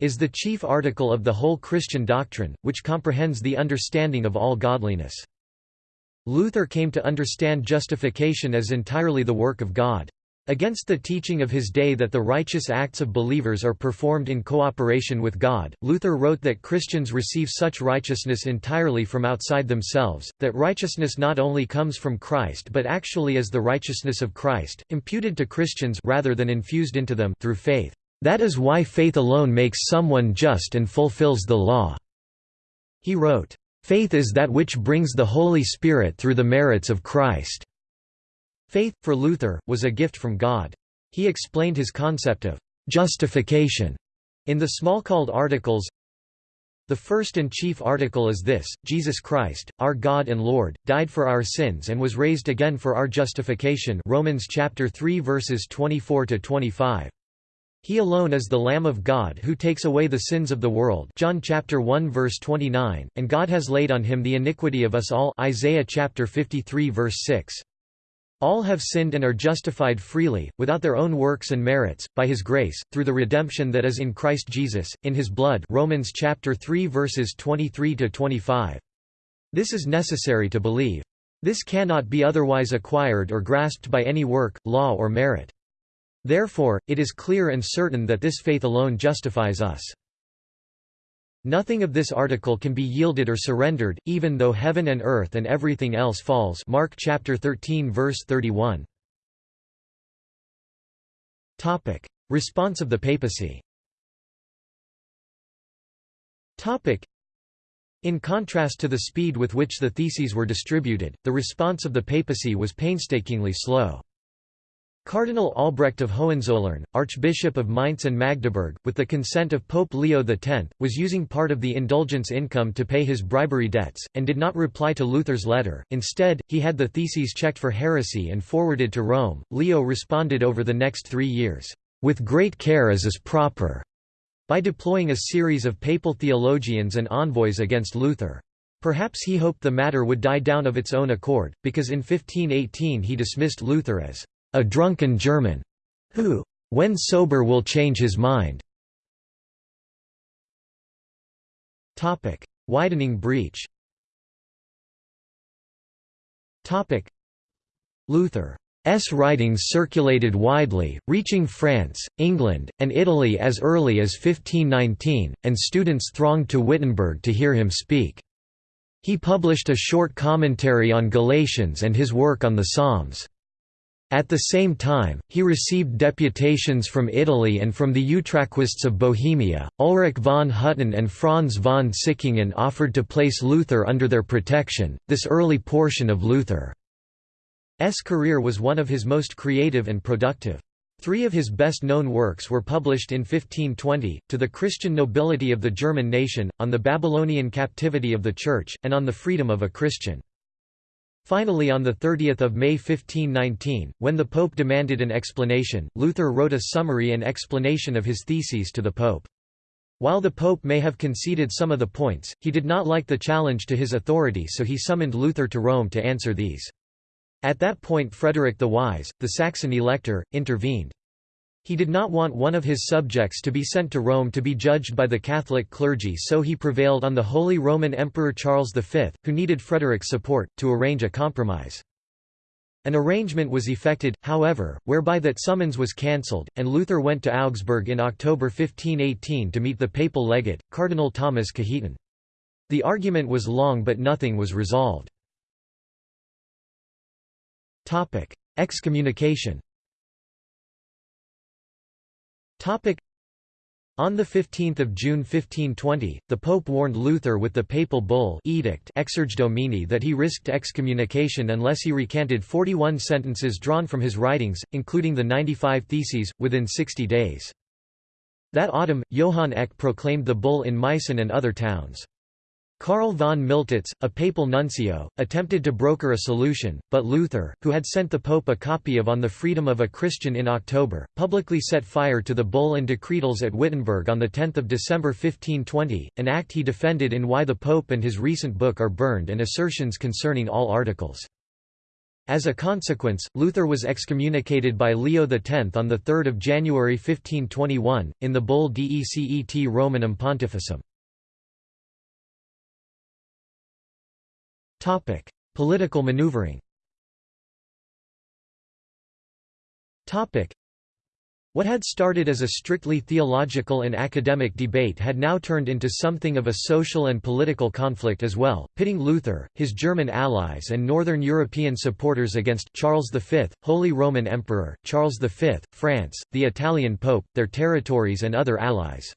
is the chief article of the whole Christian doctrine, which comprehends the understanding of all godliness. Luther came to understand justification as entirely the work of God. Against the teaching of his day that the righteous acts of believers are performed in cooperation with God, Luther wrote that Christians receive such righteousness entirely from outside themselves, that righteousness not only comes from Christ but actually is the righteousness of Christ, imputed to Christians rather than infused into them through faith. That is why faith alone makes someone just and fulfills the law." He wrote, "...faith is that which brings the Holy Spirit through the merits of Christ." Faith, for Luther, was a gift from God. He explained his concept of «justification» in the Smalcald Articles, the first and chief article is this, Jesus Christ, our God and Lord, died for our sins and was raised again for our justification Romans chapter 3 verses 24 to 25. He alone is the Lamb of God who takes away the sins of the world John chapter 1 verse 29, and God has laid on him the iniquity of us all Isaiah chapter 53 verse 6. All have sinned and are justified freely, without their own works and merits, by his grace, through the redemption that is in Christ Jesus, in his blood Romans chapter 3 verses 23–25. This is necessary to believe. This cannot be otherwise acquired or grasped by any work, law or merit. Therefore, it is clear and certain that this faith alone justifies us. Nothing of this article can be yielded or surrendered, even though heaven and earth and everything else falls Mark chapter 13 verse 31. Topic. Response of the papacy Topic. In contrast to the speed with which the theses were distributed, the response of the papacy was painstakingly slow. Cardinal Albrecht of Hohenzollern, Archbishop of Mainz and Magdeburg, with the consent of Pope Leo X, was using part of the indulgence income to pay his bribery debts, and did not reply to Luther's letter. Instead, he had the theses checked for heresy and forwarded to Rome. Leo responded over the next three years, with great care as is proper, by deploying a series of papal theologians and envoys against Luther. Perhaps he hoped the matter would die down of its own accord, because in 1518 he dismissed Luther as a drunken German, who, when sober will change his mind. Widening breach. Topic: Luther's writings circulated widely, reaching France, England, and Italy as early as 1519, and students thronged to Wittenberg to hear him speak. He published a short commentary on Galatians and his work on the Psalms. At the same time, he received deputations from Italy and from the Utraquists of Bohemia. Ulrich von Hutten and Franz von Sickingen offered to place Luther under their protection. This early portion of Luther's career was one of his most creative and productive. Three of his best-known works were published in 1520, To the Christian Nobility of the German Nation, on the Babylonian Captivity of the Church, and on the Freedom of a Christian. Finally on 30 May 1519, when the Pope demanded an explanation, Luther wrote a summary and explanation of his theses to the Pope. While the Pope may have conceded some of the points, he did not like the challenge to his authority so he summoned Luther to Rome to answer these. At that point Frederick the Wise, the Saxon elector, intervened. He did not want one of his subjects to be sent to Rome to be judged by the Catholic clergy so he prevailed on the Holy Roman Emperor Charles V, who needed Frederick's support, to arrange a compromise. An arrangement was effected, however, whereby that summons was cancelled, and Luther went to Augsburg in October 1518 to meet the papal legate, Cardinal Thomas Cajetan. The argument was long but nothing was resolved. Excommunication on 15 June 1520, the Pope warned Luther with the papal bull edict Exsurge Domine that he risked excommunication unless he recanted 41 sentences drawn from his writings, including the 95 Theses, within 60 days. That autumn, Johann Eck proclaimed the bull in Meissen and other towns. Karl von Miltitz, a papal nuncio, attempted to broker a solution, but Luther, who had sent the pope a copy of On the Freedom of a Christian in October, publicly set fire to the bull and decretals at Wittenberg on 10 December 1520, an act he defended in Why the Pope and his recent book are burned and assertions concerning all articles. As a consequence, Luther was excommunicated by Leo X on 3 January 1521, in the bull Decet Romanum Pontificem. Topic: Political maneuvering. Topic: What had started as a strictly theological and academic debate had now turned into something of a social and political conflict as well, pitting Luther, his German allies and Northern European supporters against Charles V, Holy Roman Emperor, Charles V, France, the Italian Pope, their territories and other allies.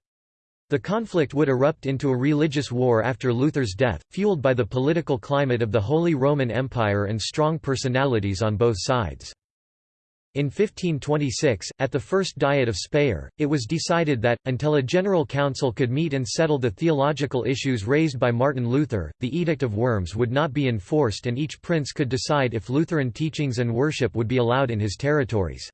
The conflict would erupt into a religious war after Luther's death, fueled by the political climate of the Holy Roman Empire and strong personalities on both sides. In 1526, at the First Diet of Speyer, it was decided that, until a general council could meet and settle the theological issues raised by Martin Luther, the Edict of Worms would not be enforced and each prince could decide if Lutheran teachings and worship would be allowed in his territories.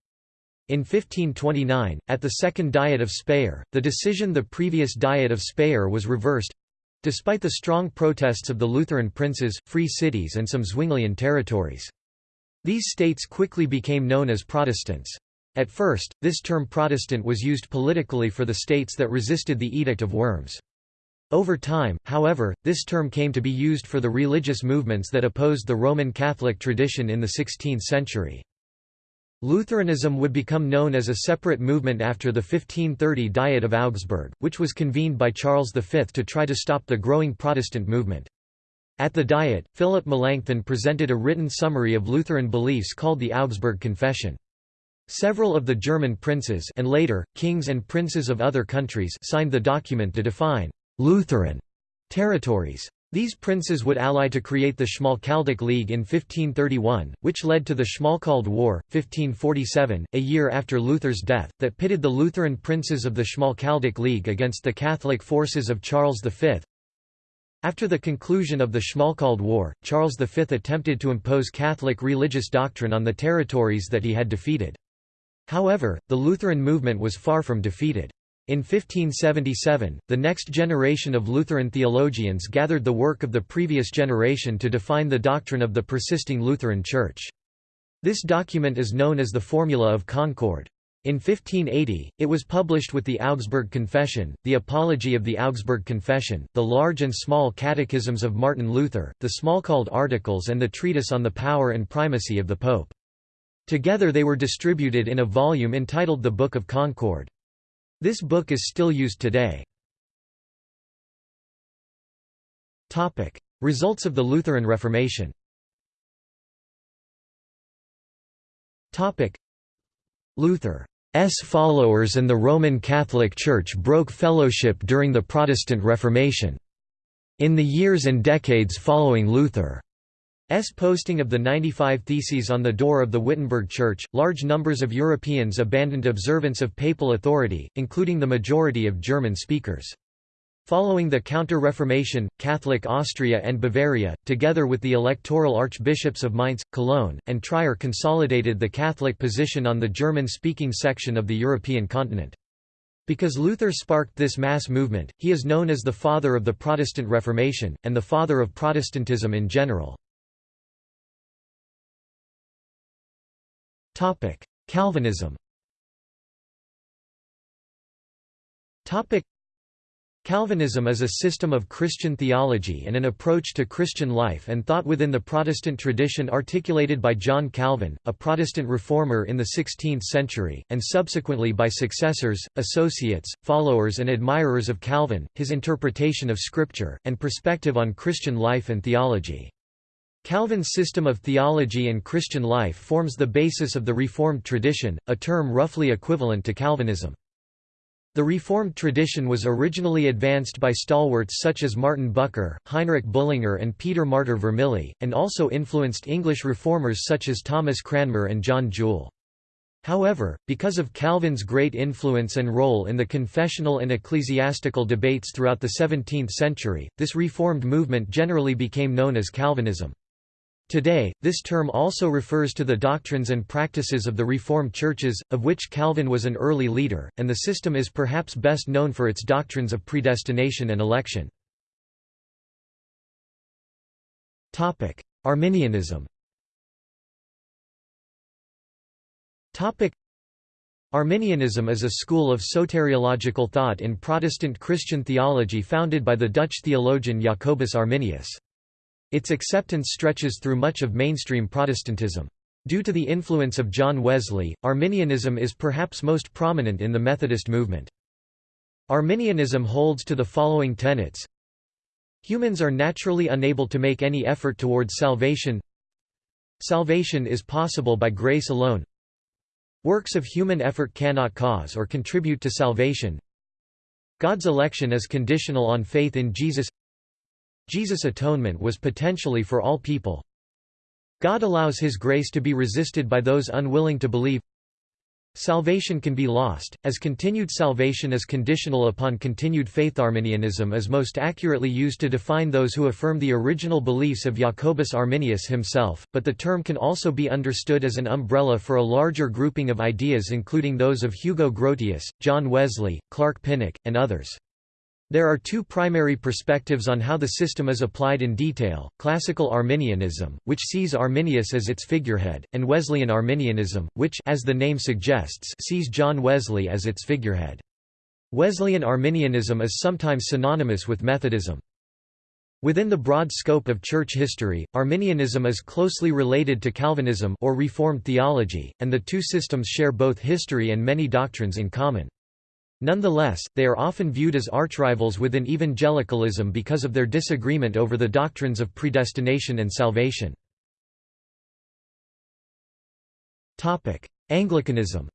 In 1529, at the Second Diet of Speyer, the decision the previous Diet of Speyer was reversed—despite the strong protests of the Lutheran princes, free cities and some Zwinglian territories. These states quickly became known as Protestants. At first, this term Protestant was used politically for the states that resisted the Edict of Worms. Over time, however, this term came to be used for the religious movements that opposed the Roman Catholic tradition in the 16th century. Lutheranism would become known as a separate movement after the 1530 Diet of Augsburg, which was convened by Charles V to try to stop the growing Protestant movement. At the Diet, Philip Melanchthon presented a written summary of Lutheran beliefs called the Augsburg Confession. Several of the German princes and later, kings and princes of other countries signed the document to define «Lutheran» territories. These princes would ally to create the Schmalkaldic League in 1531, which led to the Schmalkald War, 1547, a year after Luther's death, that pitted the Lutheran princes of the Schmalkaldic League against the Catholic forces of Charles V. After the conclusion of the Schmalkald War, Charles V attempted to impose Catholic religious doctrine on the territories that he had defeated. However, the Lutheran movement was far from defeated. In 1577, the next generation of Lutheran theologians gathered the work of the previous generation to define the doctrine of the persisting Lutheran Church. This document is known as the Formula of Concord. In 1580, it was published with the Augsburg Confession, the Apology of the Augsburg Confession, the large and small catechisms of Martin Luther, the Schmalkald Articles and the treatise on the power and primacy of the Pope. Together they were distributed in a volume entitled the Book of Concord. This book is still used today. Topic: Results of the Lutheran Reformation. Topic: Luther's followers and the Roman Catholic Church broke fellowship during the Protestant Reformation. In the years and decades following Luther S. posting of the 95 Theses on the door of the Wittenberg Church, large numbers of Europeans abandoned observance of papal authority, including the majority of German speakers. Following the Counter-Reformation, Catholic Austria and Bavaria, together with the electoral archbishops of Mainz, Cologne, and Trier consolidated the Catholic position on the German-speaking section of the European continent. Because Luther sparked this mass movement, he is known as the father of the Protestant Reformation, and the father of Protestantism in general. Calvinism. Calvinism is a system of Christian theology and an approach to Christian life and thought within the Protestant tradition articulated by John Calvin, a Protestant reformer in the 16th century, and subsequently by successors, associates, followers and admirers of Calvin, his interpretation of Scripture, and perspective on Christian life and theology. Calvin's system of theology and Christian life forms the basis of the Reformed tradition, a term roughly equivalent to Calvinism. The Reformed tradition was originally advanced by stalwarts such as Martin Bucer, Heinrich Bullinger and Peter Martyr Vermigli, and also influenced English reformers such as Thomas Cranmer and John Jewel. However, because of Calvin's great influence and role in the confessional and ecclesiastical debates throughout the 17th century, this Reformed movement generally became known as Calvinism. Today, this term also refers to the doctrines and practices of the Reformed churches, of which Calvin was an early leader, and the system is perhaps best known for its doctrines of predestination and election. Arminianism Arminianism is a school of soteriological thought in Protestant Christian theology founded by the Dutch theologian Jacobus Arminius. Its acceptance stretches through much of mainstream Protestantism. Due to the influence of John Wesley, Arminianism is perhaps most prominent in the Methodist movement. Arminianism holds to the following tenets. Humans are naturally unable to make any effort towards salvation. Salvation is possible by grace alone. Works of human effort cannot cause or contribute to salvation. God's election is conditional on faith in Jesus Jesus' atonement was potentially for all people. God allows His grace to be resisted by those unwilling to believe. Salvation can be lost, as continued salvation is conditional upon continued faith. Arminianism is most accurately used to define those who affirm the original beliefs of Jacobus Arminius himself, but the term can also be understood as an umbrella for a larger grouping of ideas including those of Hugo Grotius, John Wesley, Clark Pinnock, and others. There are two primary perspectives on how the system is applied in detail, classical Arminianism, which sees Arminius as its figurehead, and Wesleyan Arminianism, which as the name suggests sees John Wesley as its figurehead. Wesleyan Arminianism is sometimes synonymous with Methodism. Within the broad scope of church history, Arminianism is closely related to Calvinism or Reformed theology, and the two systems share both history and many doctrines in common. Nonetheless, they are often viewed as archrivals within evangelicalism because of their disagreement over the doctrines of predestination and salvation. Anglicanism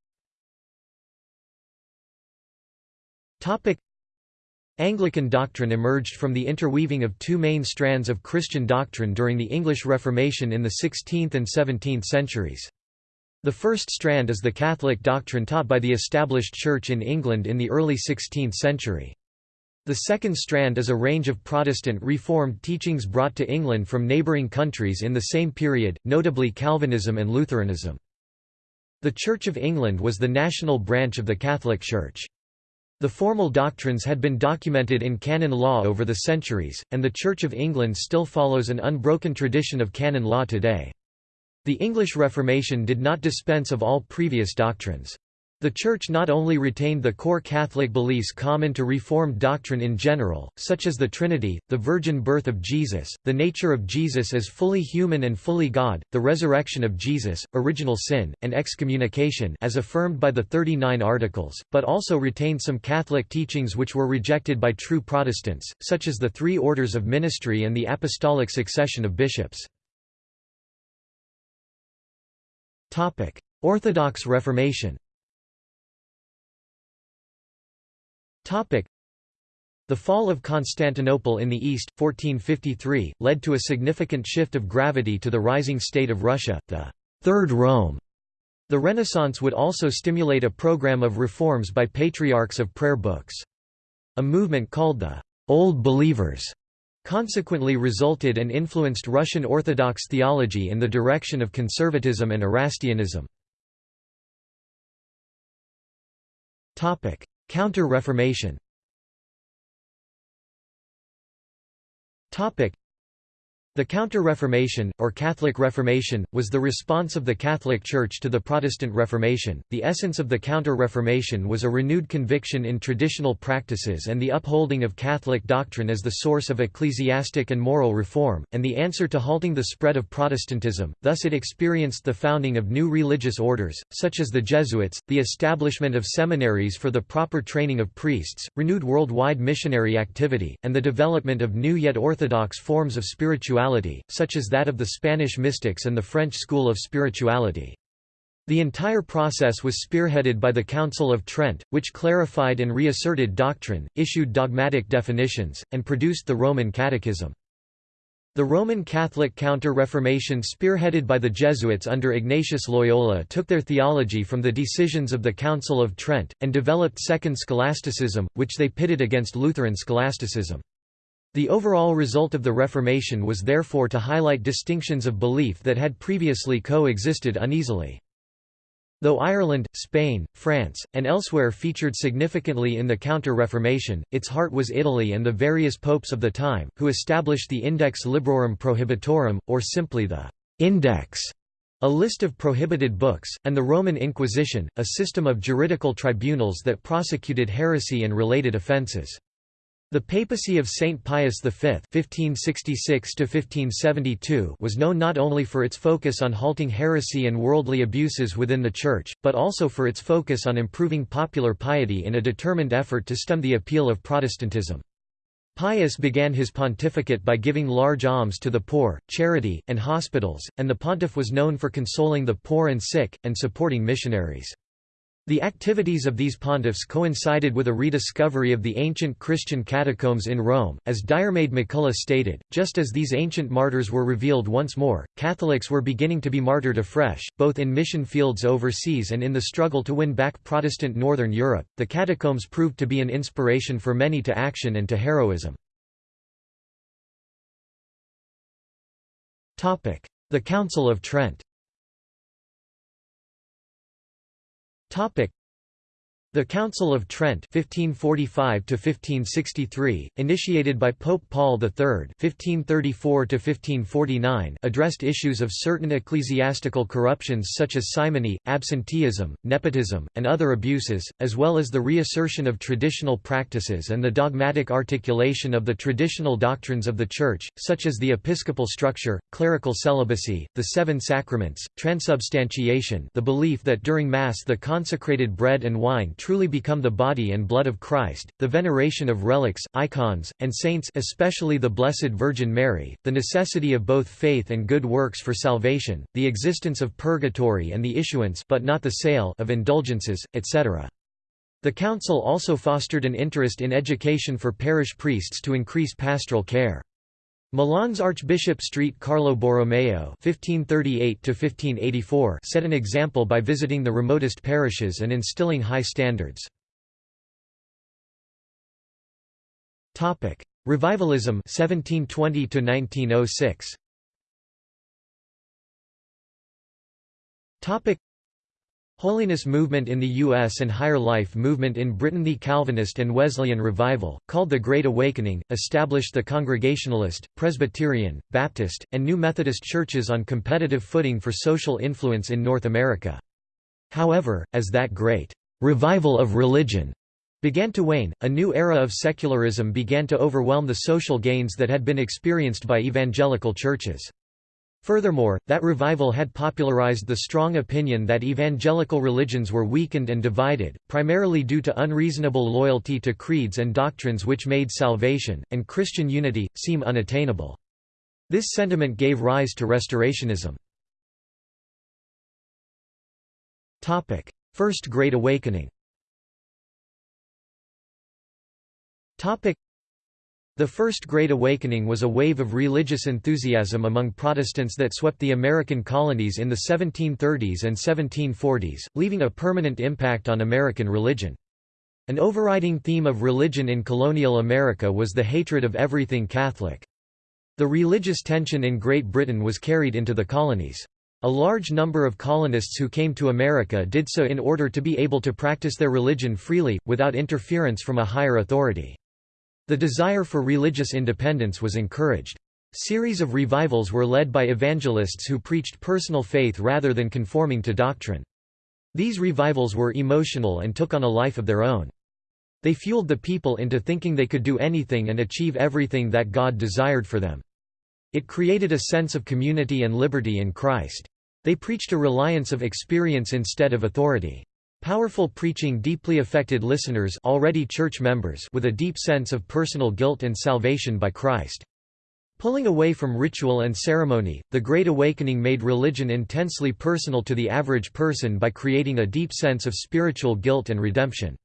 Anglican doctrine emerged from the interweaving of two main strands of Christian doctrine during the English Reformation in the 16th and 17th centuries. The first strand is the Catholic doctrine taught by the established Church in England in the early 16th century. The second strand is a range of Protestant Reformed teachings brought to England from neighbouring countries in the same period, notably Calvinism and Lutheranism. The Church of England was the national branch of the Catholic Church. The formal doctrines had been documented in canon law over the centuries, and the Church of England still follows an unbroken tradition of canon law today. The English Reformation did not dispense of all previous doctrines. The Church not only retained the core Catholic beliefs common to Reformed doctrine in general, such as the Trinity, the virgin birth of Jesus, the nature of Jesus as fully human and fully God, the resurrection of Jesus, original sin, and excommunication as affirmed by the 39 Articles, but also retained some Catholic teachings which were rejected by true Protestants, such as the three orders of ministry and the apostolic succession of bishops. Orthodox Reformation the fall of Constantinople in the east, 1453, led to a significant shift of gravity to the rising state of Russia, the Third Rome. The Renaissance would also stimulate a program of reforms by patriarchs of prayer books. A movement called the Old Believers consequently resulted and influenced Russian Orthodox theology in the direction of conservatism and Erastianism. Counter-Reformation the Counter-Reformation, or Catholic Reformation, was the response of the Catholic Church to the Protestant Reformation. The essence of the Counter-Reformation was a renewed conviction in traditional practices and the upholding of Catholic doctrine as the source of ecclesiastic and moral reform, and the answer to halting the spread of Protestantism. Thus it experienced the founding of new religious orders, such as the Jesuits, the establishment of seminaries for the proper training of priests, renewed worldwide missionary activity, and the development of new yet orthodox forms of spirituality spirituality, such as that of the Spanish mystics and the French school of spirituality. The entire process was spearheaded by the Council of Trent, which clarified and reasserted doctrine, issued dogmatic definitions, and produced the Roman Catechism. The Roman Catholic Counter-Reformation spearheaded by the Jesuits under Ignatius Loyola took their theology from the decisions of the Council of Trent, and developed Second Scholasticism, which they pitted against Lutheran scholasticism. The overall result of the Reformation was therefore to highlight distinctions of belief that had previously co-existed uneasily. Though Ireland, Spain, France, and elsewhere featured significantly in the Counter-Reformation, its heart was Italy and the various popes of the time, who established the Index Librorum Prohibitorum, or simply the «Index», a list of prohibited books, and the Roman Inquisition, a system of juridical tribunals that prosecuted heresy and related offences. The papacy of Saint Pius V (1566–1572) was known not only for its focus on halting heresy and worldly abuses within the Church, but also for its focus on improving popular piety in a determined effort to stem the appeal of Protestantism. Pius began his pontificate by giving large alms to the poor, charity, and hospitals, and the pontiff was known for consoling the poor and sick, and supporting missionaries. The activities of these pontiffs coincided with a rediscovery of the ancient Christian catacombs in Rome, as Diarmaid MacCulloch stated, just as these ancient martyrs were revealed once more, Catholics were beginning to be martyred afresh, both in mission fields overseas and in the struggle to win back Protestant Northern Europe. The catacombs proved to be an inspiration for many to action and to heroism. The Council of Trent Topic the Council of Trent 1545 initiated by Pope Paul III 1534 addressed issues of certain ecclesiastical corruptions such as simony, absenteeism, nepotism, and other abuses, as well as the reassertion of traditional practices and the dogmatic articulation of the traditional doctrines of the Church, such as the episcopal structure, clerical celibacy, the seven sacraments, transubstantiation the belief that during Mass the consecrated bread and wine truly become the body and blood of Christ, the veneration of relics, icons, and saints especially the Blessed Virgin Mary, the necessity of both faith and good works for salvation, the existence of purgatory and the issuance but not the sale of indulgences, etc. The council also fostered an interest in education for parish priests to increase pastoral care. Milan's Archbishop Street Carlo Borromeo (1538–1584) set an example by visiting the remotest parishes and instilling high standards. Topic: Revivalism (1720–1906). Topic: Holiness movement in the U.S. and Higher Life movement in Britain The Calvinist and Wesleyan revival, called the Great Awakening, established the Congregationalist, Presbyterian, Baptist, and New Methodist churches on competitive footing for social influence in North America. However, as that great «revival of religion» began to wane, a new era of secularism began to overwhelm the social gains that had been experienced by evangelical churches. Furthermore, that revival had popularized the strong opinion that evangelical religions were weakened and divided, primarily due to unreasonable loyalty to creeds and doctrines which made salvation, and Christian unity, seem unattainable. This sentiment gave rise to Restorationism. First Great Awakening the First Great Awakening was a wave of religious enthusiasm among Protestants that swept the American colonies in the 1730s and 1740s, leaving a permanent impact on American religion. An overriding theme of religion in colonial America was the hatred of everything Catholic. The religious tension in Great Britain was carried into the colonies. A large number of colonists who came to America did so in order to be able to practice their religion freely, without interference from a higher authority. The desire for religious independence was encouraged. Series of revivals were led by evangelists who preached personal faith rather than conforming to doctrine. These revivals were emotional and took on a life of their own. They fueled the people into thinking they could do anything and achieve everything that God desired for them. It created a sense of community and liberty in Christ. They preached a reliance of experience instead of authority. Powerful preaching deeply affected listeners already church members with a deep sense of personal guilt and salvation by Christ. Pulling away from ritual and ceremony, the Great Awakening made religion intensely personal to the average person by creating a deep sense of spiritual guilt and redemption.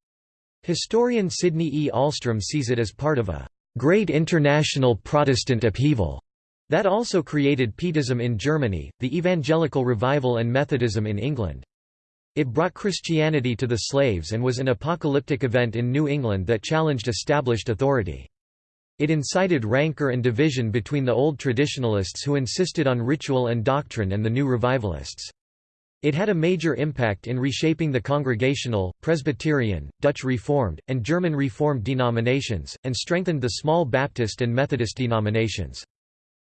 Historian Sidney E. Alstrom sees it as part of a great international Protestant upheaval that also created Pietism in Germany, the Evangelical Revival and Methodism in England. It brought Christianity to the slaves and was an apocalyptic event in New England that challenged established authority. It incited rancor and division between the old traditionalists who insisted on ritual and doctrine and the new revivalists. It had a major impact in reshaping the Congregational, Presbyterian, Dutch Reformed, and German Reformed denominations, and strengthened the small Baptist and Methodist denominations.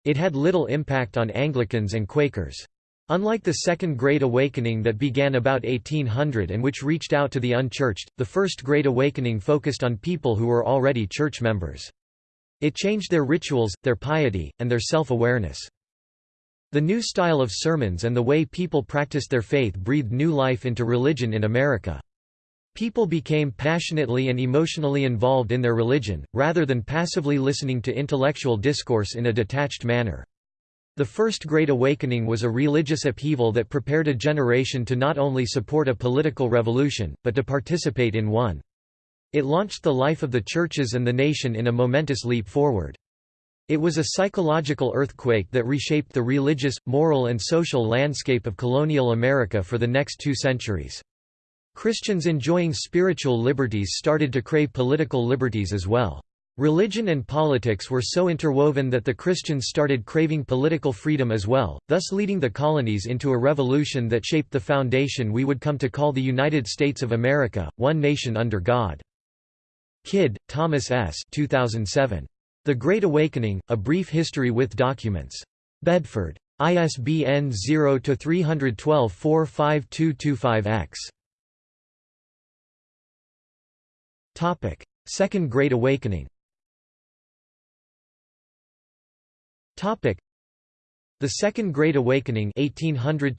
It had little impact on Anglicans and Quakers. Unlike the Second Great Awakening that began about 1800 and which reached out to the unchurched, the First Great Awakening focused on people who were already church members. It changed their rituals, their piety, and their self-awareness. The new style of sermons and the way people practiced their faith breathed new life into religion in America. People became passionately and emotionally involved in their religion, rather than passively listening to intellectual discourse in a detached manner. The First Great Awakening was a religious upheaval that prepared a generation to not only support a political revolution, but to participate in one. It launched the life of the churches and the nation in a momentous leap forward. It was a psychological earthquake that reshaped the religious, moral and social landscape of colonial America for the next two centuries. Christians enjoying spiritual liberties started to crave political liberties as well. Religion and politics were so interwoven that the Christians started craving political freedom as well, thus leading the colonies into a revolution that shaped the foundation we would come to call the United States of America, one nation under God. Kidd, Thomas S. 2007. The Great Awakening, A Brief History with Documents. Bedford. ISBN 0-312-45225-X. Second Great Awakening the Second Great Awakening 1800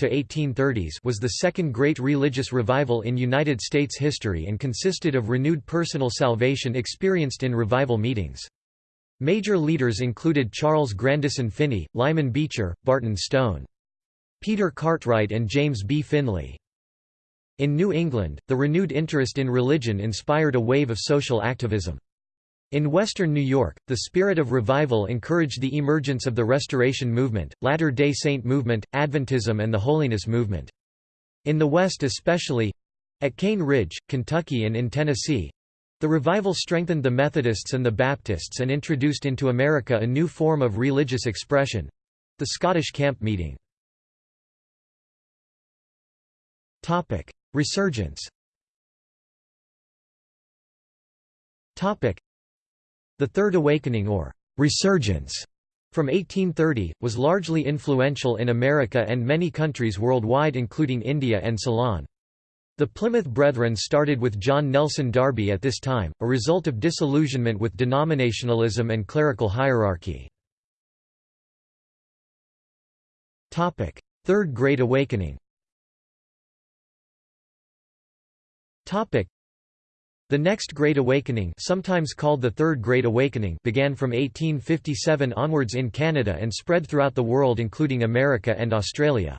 was the second great religious revival in United States history and consisted of renewed personal salvation experienced in revival meetings. Major leaders included Charles Grandison Finney, Lyman Beecher, Barton Stone. Peter Cartwright and James B. Finley. In New England, the renewed interest in religion inspired a wave of social activism. In western New York, the spirit of revival encouraged the emergence of the Restoration Movement, Latter-day Saint movement, Adventism and the Holiness movement. In the West especially—at Cane Ridge, Kentucky and in Tennessee—the revival strengthened the Methodists and the Baptists and introduced into America a new form of religious expression—the Scottish camp meeting. Resurgence the Third Awakening or «resurgence» from 1830, was largely influential in America and many countries worldwide including India and Ceylon. The Plymouth Brethren started with John Nelson Darby at this time, a result of disillusionment with denominationalism and clerical hierarchy. Third Great Awakening the next Great Awakening sometimes called the Third Great Awakening began from 1857 onwards in Canada and spread throughout the world including America and Australia.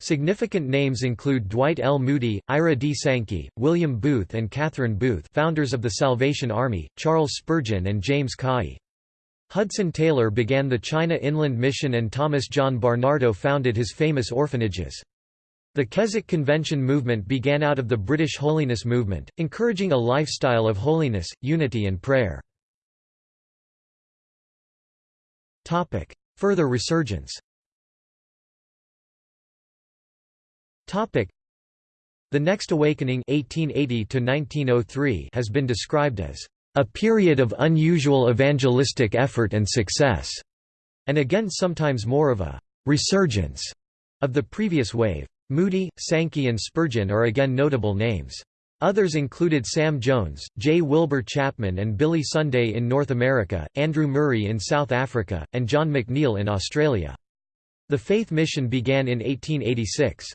Significant names include Dwight L. Moody, Ira D. Sankey, William Booth and Catherine Booth founders of the Salvation Army, Charles Spurgeon and James Caughey. Hudson Taylor began the China Inland Mission and Thomas John Barnardo founded his famous orphanages. The Keswick Convention movement began out of the British holiness movement, encouraging a lifestyle of holiness, unity and prayer. Further resurgence The Next Awakening 1880 has been described as a period of unusual evangelistic effort and success. and again sometimes more of a «resurgence» of the previous wave. Moody, Sankey and Spurgeon are again notable names. Others included Sam Jones, J. Wilbur Chapman and Billy Sunday in North America, Andrew Murray in South Africa, and John McNeil in Australia. The Faith Mission began in 1886.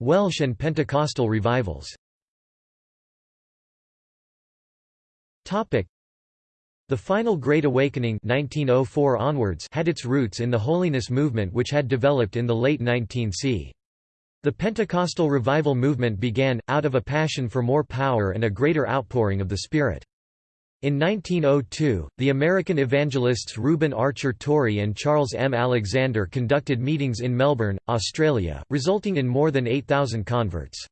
Welsh and Pentecostal revivals the final Great Awakening 1904 onwards had its roots in the holiness movement which had developed in the late 19th c. The Pentecostal revival movement began, out of a passion for more power and a greater outpouring of the Spirit. In 1902, the American evangelists Reuben Archer Torrey and Charles M. Alexander conducted meetings in Melbourne, Australia, resulting in more than 8,000 converts.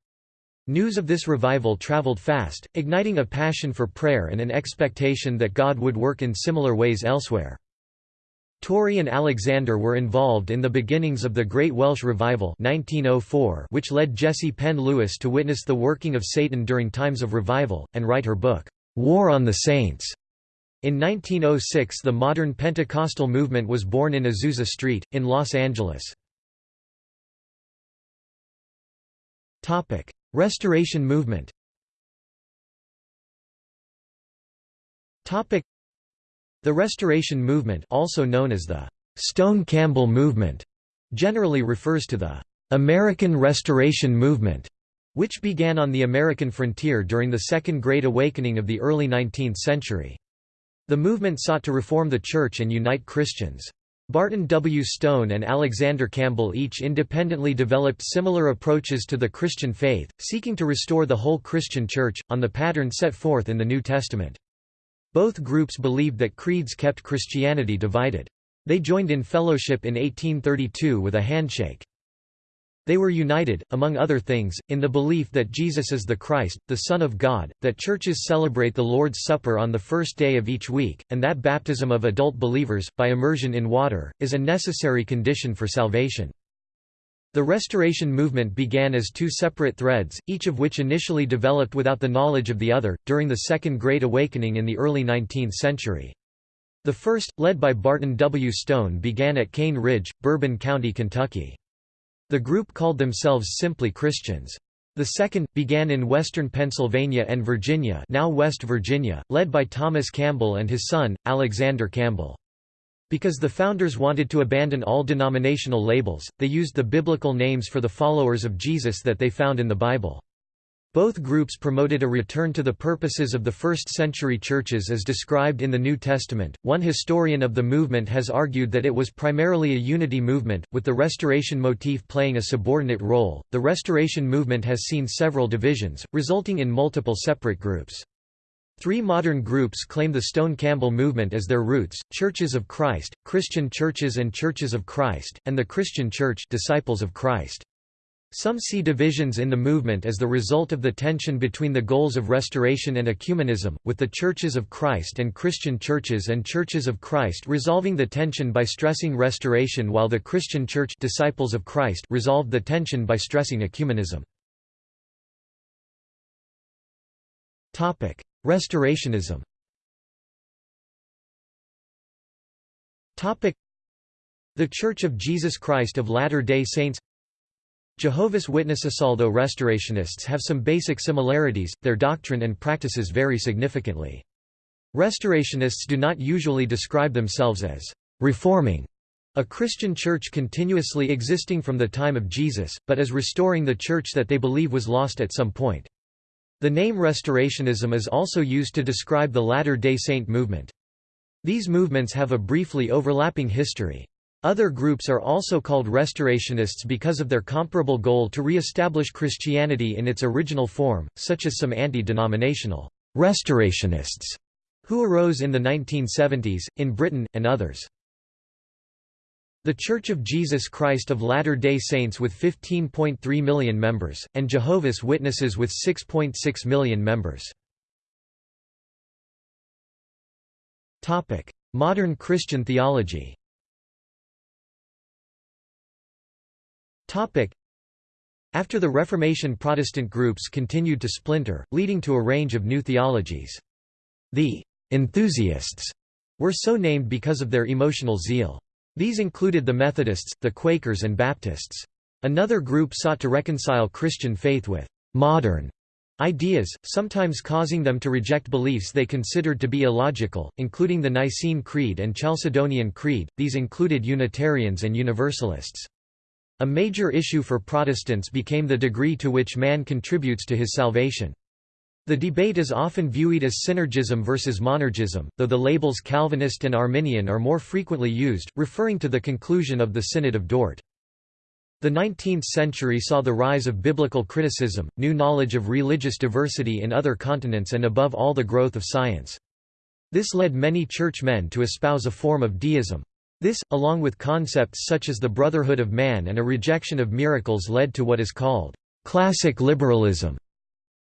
News of this revival travelled fast, igniting a passion for prayer and an expectation that God would work in similar ways elsewhere. Torrey and Alexander were involved in the beginnings of the Great Welsh Revival 1904 which led Jessie Penn Lewis to witness the working of Satan during times of revival, and write her book, War on the Saints. In 1906 the modern Pentecostal movement was born in Azusa Street, in Los Angeles. Restoration movement The Restoration Movement also known as the Stone Campbell Movement generally refers to the American Restoration Movement, which began on the American frontier during the Second Great Awakening of the early 19th century. The movement sought to reform the Church and unite Christians. Barton W. Stone and Alexander Campbell each independently developed similar approaches to the Christian faith, seeking to restore the whole Christian Church, on the pattern set forth in the New Testament. Both groups believed that creeds kept Christianity divided. They joined in fellowship in 1832 with a handshake. They were united, among other things, in the belief that Jesus is the Christ, the Son of God, that churches celebrate the Lord's Supper on the first day of each week, and that baptism of adult believers, by immersion in water, is a necessary condition for salvation. The Restoration movement began as two separate threads, each of which initially developed without the knowledge of the other, during the Second Great Awakening in the early 19th century. The first, led by Barton W. Stone began at Cane Ridge, Bourbon County, Kentucky. The group called themselves simply Christians. The second, began in western Pennsylvania and Virginia now West Virginia, led by Thomas Campbell and his son, Alexander Campbell. Because the founders wanted to abandon all denominational labels, they used the biblical names for the followers of Jesus that they found in the Bible. Both groups promoted a return to the purposes of the first-century churches as described in the New Testament. One historian of the movement has argued that it was primarily a unity movement, with the restoration motif playing a subordinate role. The restoration movement has seen several divisions, resulting in multiple separate groups. Three modern groups claim the Stone Campbell movement as their roots: Churches of Christ, Christian Churches and Churches of Christ, and the Christian Church, Disciples of Christ. Some see divisions in the movement as the result of the tension between the goals of restoration and ecumenism, with the Churches of Christ and Christian churches and Churches of Christ resolving the tension by stressing restoration while the Christian Church Disciples of Christ resolved the tension by stressing ecumenism. Restorationism The Church of Jesus Christ of Latter-day Saints Jehovah's Witnesses Although restorationists have some basic similarities, their doctrine and practices vary significantly. Restorationists do not usually describe themselves as reforming a Christian church continuously existing from the time of Jesus, but as restoring the church that they believe was lost at some point. The name Restorationism is also used to describe the Latter-day Saint movement. These movements have a briefly overlapping history. Other groups are also called restorationists because of their comparable goal to re-establish Christianity in its original form, such as some anti-denominational restorationists who arose in the 1970s, in Britain, and others. The Church of Jesus Christ of Latter-day Saints with 15.3 million members, and Jehovah's Witnesses with 6.6 .6 million members. Modern Christian theology After the Reformation Protestant groups continued to splinter, leading to a range of new theologies. The enthusiasts were so named because of their emotional zeal. These included the Methodists, the Quakers and Baptists. Another group sought to reconcile Christian faith with «modern» ideas, sometimes causing them to reject beliefs they considered to be illogical, including the Nicene Creed and Chalcedonian Creed, these included Unitarians and Universalists. A major issue for Protestants became the degree to which man contributes to his salvation. The debate is often viewed as synergism versus monergism, though the labels Calvinist and Arminian are more frequently used, referring to the conclusion of the Synod of Dort. The 19th century saw the rise of biblical criticism, new knowledge of religious diversity in other continents and above all the growth of science. This led many churchmen to espouse a form of deism. This, along with concepts such as the brotherhood of man and a rejection of miracles led to what is called classic liberalism.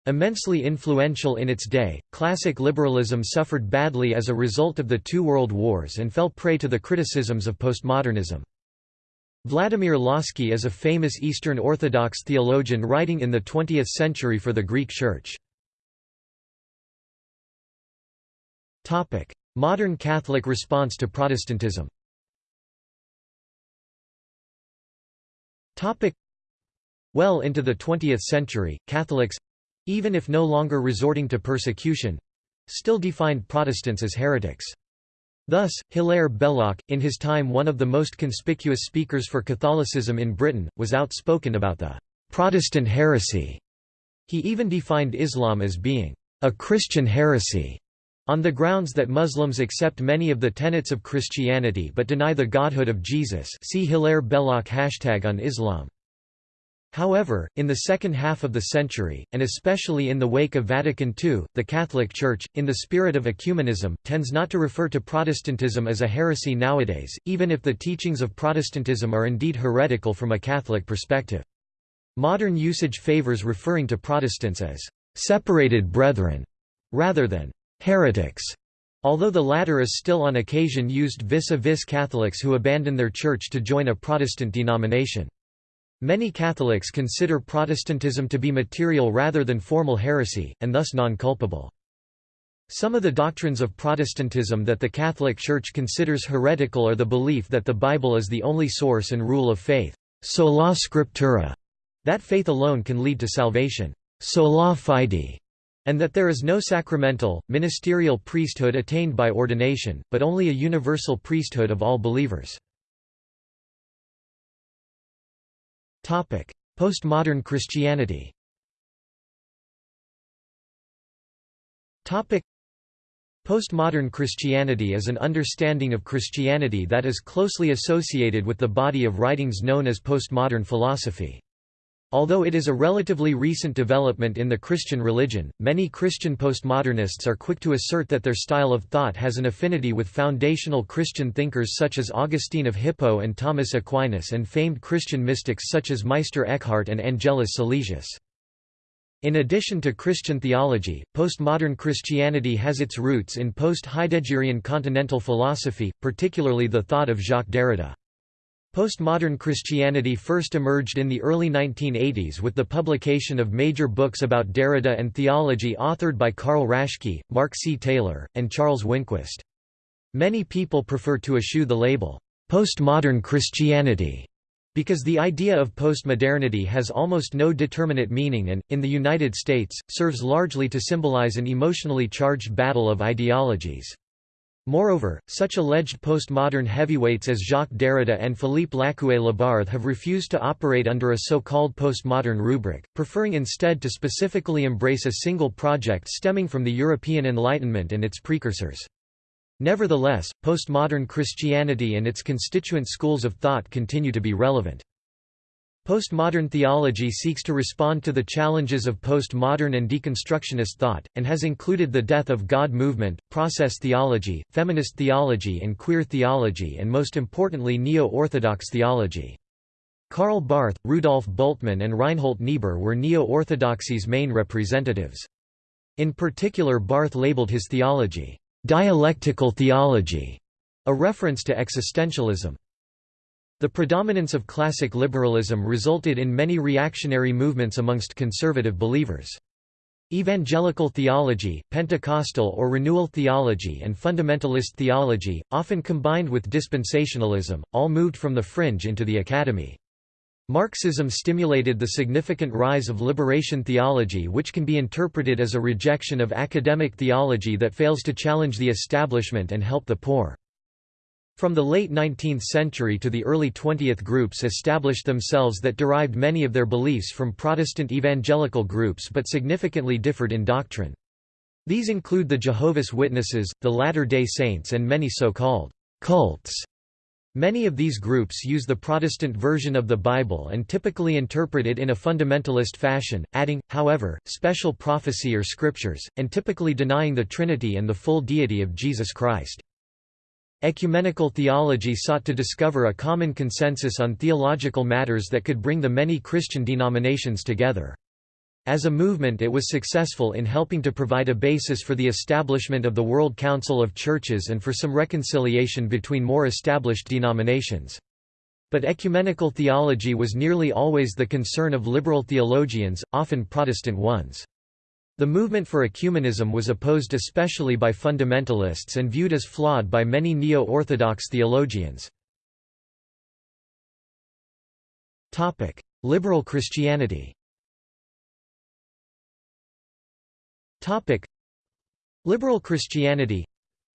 Immensely influential in its day, classic liberalism suffered badly as a result of the two world wars and fell prey to the criticisms of postmodernism. Vladimir Lossky is a famous Eastern Orthodox theologian writing in the 20th century for the Greek Church. Modern Catholic response to Protestantism Well into the 20th century, Catholics—even if no longer resorting to persecution—still defined Protestants as heretics. Thus, Hilaire Belloc, in his time one of the most conspicuous speakers for Catholicism in Britain, was outspoken about the «Protestant heresy». He even defined Islam as being «a Christian heresy» on the grounds that Muslims accept many of the tenets of Christianity but deny the godhood of Jesus see Hilaire Belloc hashtag on Islam. However, in the second half of the century, and especially in the wake of Vatican II, the Catholic Church, in the spirit of ecumenism, tends not to refer to Protestantism as a heresy nowadays, even if the teachings of Protestantism are indeed heretical from a Catholic perspective. Modern usage favors referring to Protestants as «separated brethren» rather than «heretics», although the latter is still on occasion used vis-a-vis -vis Catholics who abandon their church to join a Protestant denomination. Many Catholics consider Protestantism to be material rather than formal heresy, and thus non-culpable. Some of the doctrines of Protestantism that the Catholic Church considers heretical are the belief that the Bible is the only source and rule of faith, sola scriptura, that faith alone can lead to salvation, sola fide, and that there is no sacramental, ministerial priesthood attained by ordination, but only a universal priesthood of all believers. Postmodern Christianity Postmodern Christianity is an understanding of Christianity that is closely associated with the body of writings known as postmodern philosophy. Although it is a relatively recent development in the Christian religion, many Christian postmodernists are quick to assert that their style of thought has an affinity with foundational Christian thinkers such as Augustine of Hippo and Thomas Aquinas and famed Christian mystics such as Meister Eckhart and Angelus Silesius. In addition to Christian theology, postmodern Christianity has its roots in post-Heideggerian continental philosophy, particularly the thought of Jacques Derrida. Postmodern Christianity first emerged in the early 1980s with the publication of major books about Derrida and theology authored by Karl Raschke, Mark C. Taylor, and Charles Winquist. Many people prefer to eschew the label, "'postmodern Christianity' because the idea of postmodernity has almost no determinate meaning and, in the United States, serves largely to symbolize an emotionally charged battle of ideologies. Moreover, such alleged postmodern heavyweights as Jacques Derrida and Philippe Lacoue-Labarthe have refused to operate under a so-called postmodern rubric, preferring instead to specifically embrace a single project stemming from the European Enlightenment and its precursors. Nevertheless, postmodern Christianity and its constituent schools of thought continue to be relevant. Postmodern theology seeks to respond to the challenges of postmodern and deconstructionist thought, and has included the death of God movement, process theology, feminist theology and queer theology and most importantly neo-orthodox theology. Karl Barth, Rudolf Bultmann and Reinhold Niebuhr were neo-orthodoxy's main representatives. In particular Barth labeled his theology, "...dialectical theology", a reference to existentialism. The predominance of classic liberalism resulted in many reactionary movements amongst conservative believers. Evangelical theology, Pentecostal or renewal theology and fundamentalist theology, often combined with dispensationalism, all moved from the fringe into the academy. Marxism stimulated the significant rise of liberation theology which can be interpreted as a rejection of academic theology that fails to challenge the establishment and help the poor. From the late 19th century to the early 20th groups established themselves that derived many of their beliefs from Protestant evangelical groups but significantly differed in doctrine. These include the Jehovah's Witnesses, the Latter-day Saints and many so-called cults. Many of these groups use the Protestant version of the Bible and typically interpret it in a fundamentalist fashion, adding, however, special prophecy or scriptures, and typically denying the Trinity and the full deity of Jesus Christ. Ecumenical theology sought to discover a common consensus on theological matters that could bring the many Christian denominations together. As a movement it was successful in helping to provide a basis for the establishment of the World Council of Churches and for some reconciliation between more established denominations. But ecumenical theology was nearly always the concern of liberal theologians, often Protestant ones. The movement for ecumenism was opposed especially by fundamentalists and viewed as flawed by many neo-Orthodox theologians. Liberal Christianity Liberal Christianity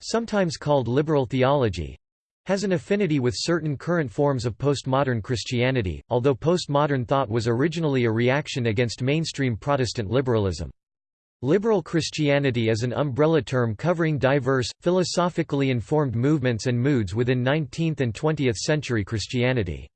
sometimes called liberal theology has an affinity with certain current forms of postmodern Christianity, although postmodern thought was originally a reaction against mainstream Protestant liberalism. Liberal Christianity is an umbrella term covering diverse, philosophically informed movements and moods within 19th and 20th century Christianity.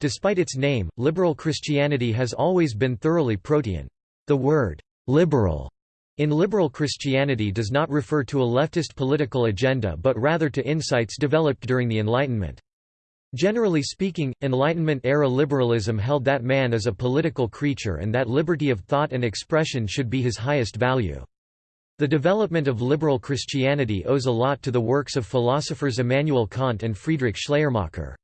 Despite its name, liberal Christianity has always been thoroughly protean. The word, liberal, in liberal Christianity does not refer to a leftist political agenda but rather to insights developed during the Enlightenment. Generally speaking, Enlightenment-era liberalism held that man is a political creature and that liberty of thought and expression should be his highest value. The development of liberal Christianity owes a lot to the works of philosophers Immanuel Kant and Friedrich Schleiermacher.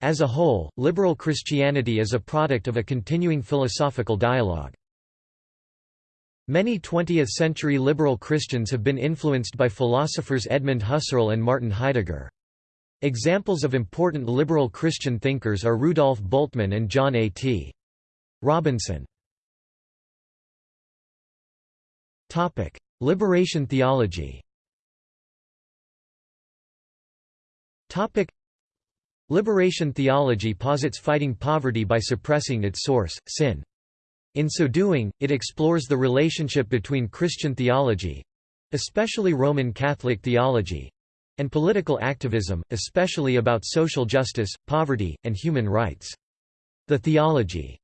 As a whole, liberal Christianity is a product of a continuing philosophical dialogue. Many 20th-century liberal Christians have been influenced by philosophers Edmund Husserl and Martin Heidegger. Examples of important liberal Christian thinkers are Rudolf Bultmann and John A. T. Robinson. Liberation theology Liberation theology posits fighting poverty by suppressing its source, sin. In so doing, it explores the relationship between Christian theology—especially Roman Catholic theology, and political activism, especially about social justice, poverty, and human rights. The theology's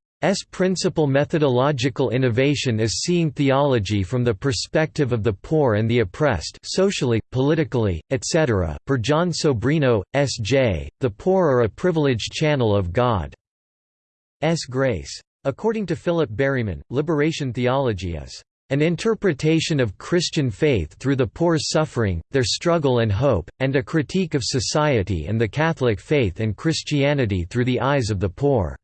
principal methodological innovation is seeing theology from the perspective of the poor and the oppressed socially, politically, etc. Per Jon Sobrino, S.J., the poor are a privileged channel of God's grace. According to Philip Berryman, liberation theology is an interpretation of Christian faith through the poor's suffering, their struggle and hope, and a critique of society and the Catholic faith and Christianity through the eyes of the poor.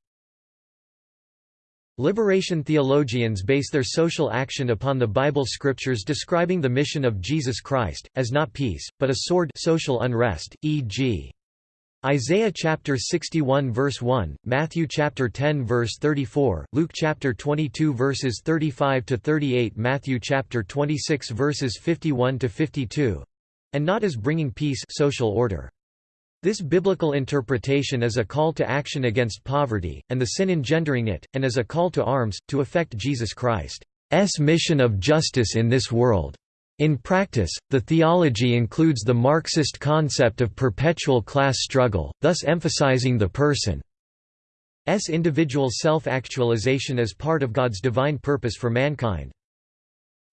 Liberation theologians base their social action upon the Bible scriptures describing the mission of Jesus Christ, as not peace, but a sword social unrest, e.g. Isaiah chapter 61 verse 1, Matthew chapter 10 verse 34, Luke chapter 22 verses 35 to 38, Matthew chapter 26 verses 51 to 52, and not as bringing peace social order. This biblical interpretation is a call to action against poverty, and the sin engendering it, and as a call to arms, to effect Jesus Christ's mission of justice in this world. In practice, the theology includes the Marxist concept of perpetual class struggle, thus emphasizing the person's individual self-actualization as part of God's divine purpose for mankind.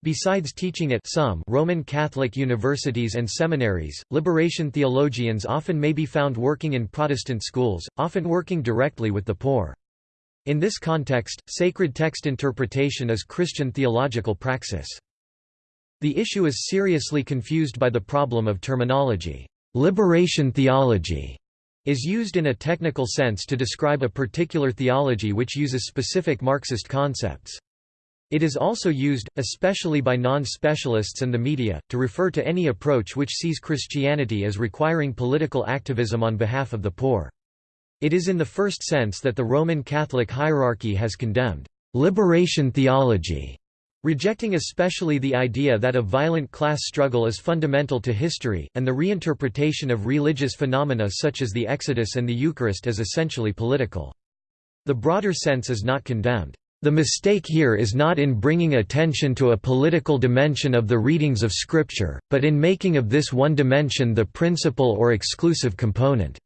Besides teaching at some Roman Catholic universities and seminaries, liberation theologians often may be found working in Protestant schools, often working directly with the poor. In this context, sacred text interpretation is Christian theological praxis. The issue is seriously confused by the problem of terminology. Liberation theology is used in a technical sense to describe a particular theology which uses specific Marxist concepts. It is also used, especially by non-specialists and the media, to refer to any approach which sees Christianity as requiring political activism on behalf of the poor. It is in the first sense that the Roman Catholic hierarchy has condemned liberation theology, rejecting especially the idea that a violent class struggle is fundamental to history, and the reinterpretation of religious phenomena such as the Exodus and the Eucharist as essentially political. The broader sense is not condemned. The mistake here is not in bringing attention to a political dimension of the readings of Scripture, but in making of this one dimension the principal or exclusive component.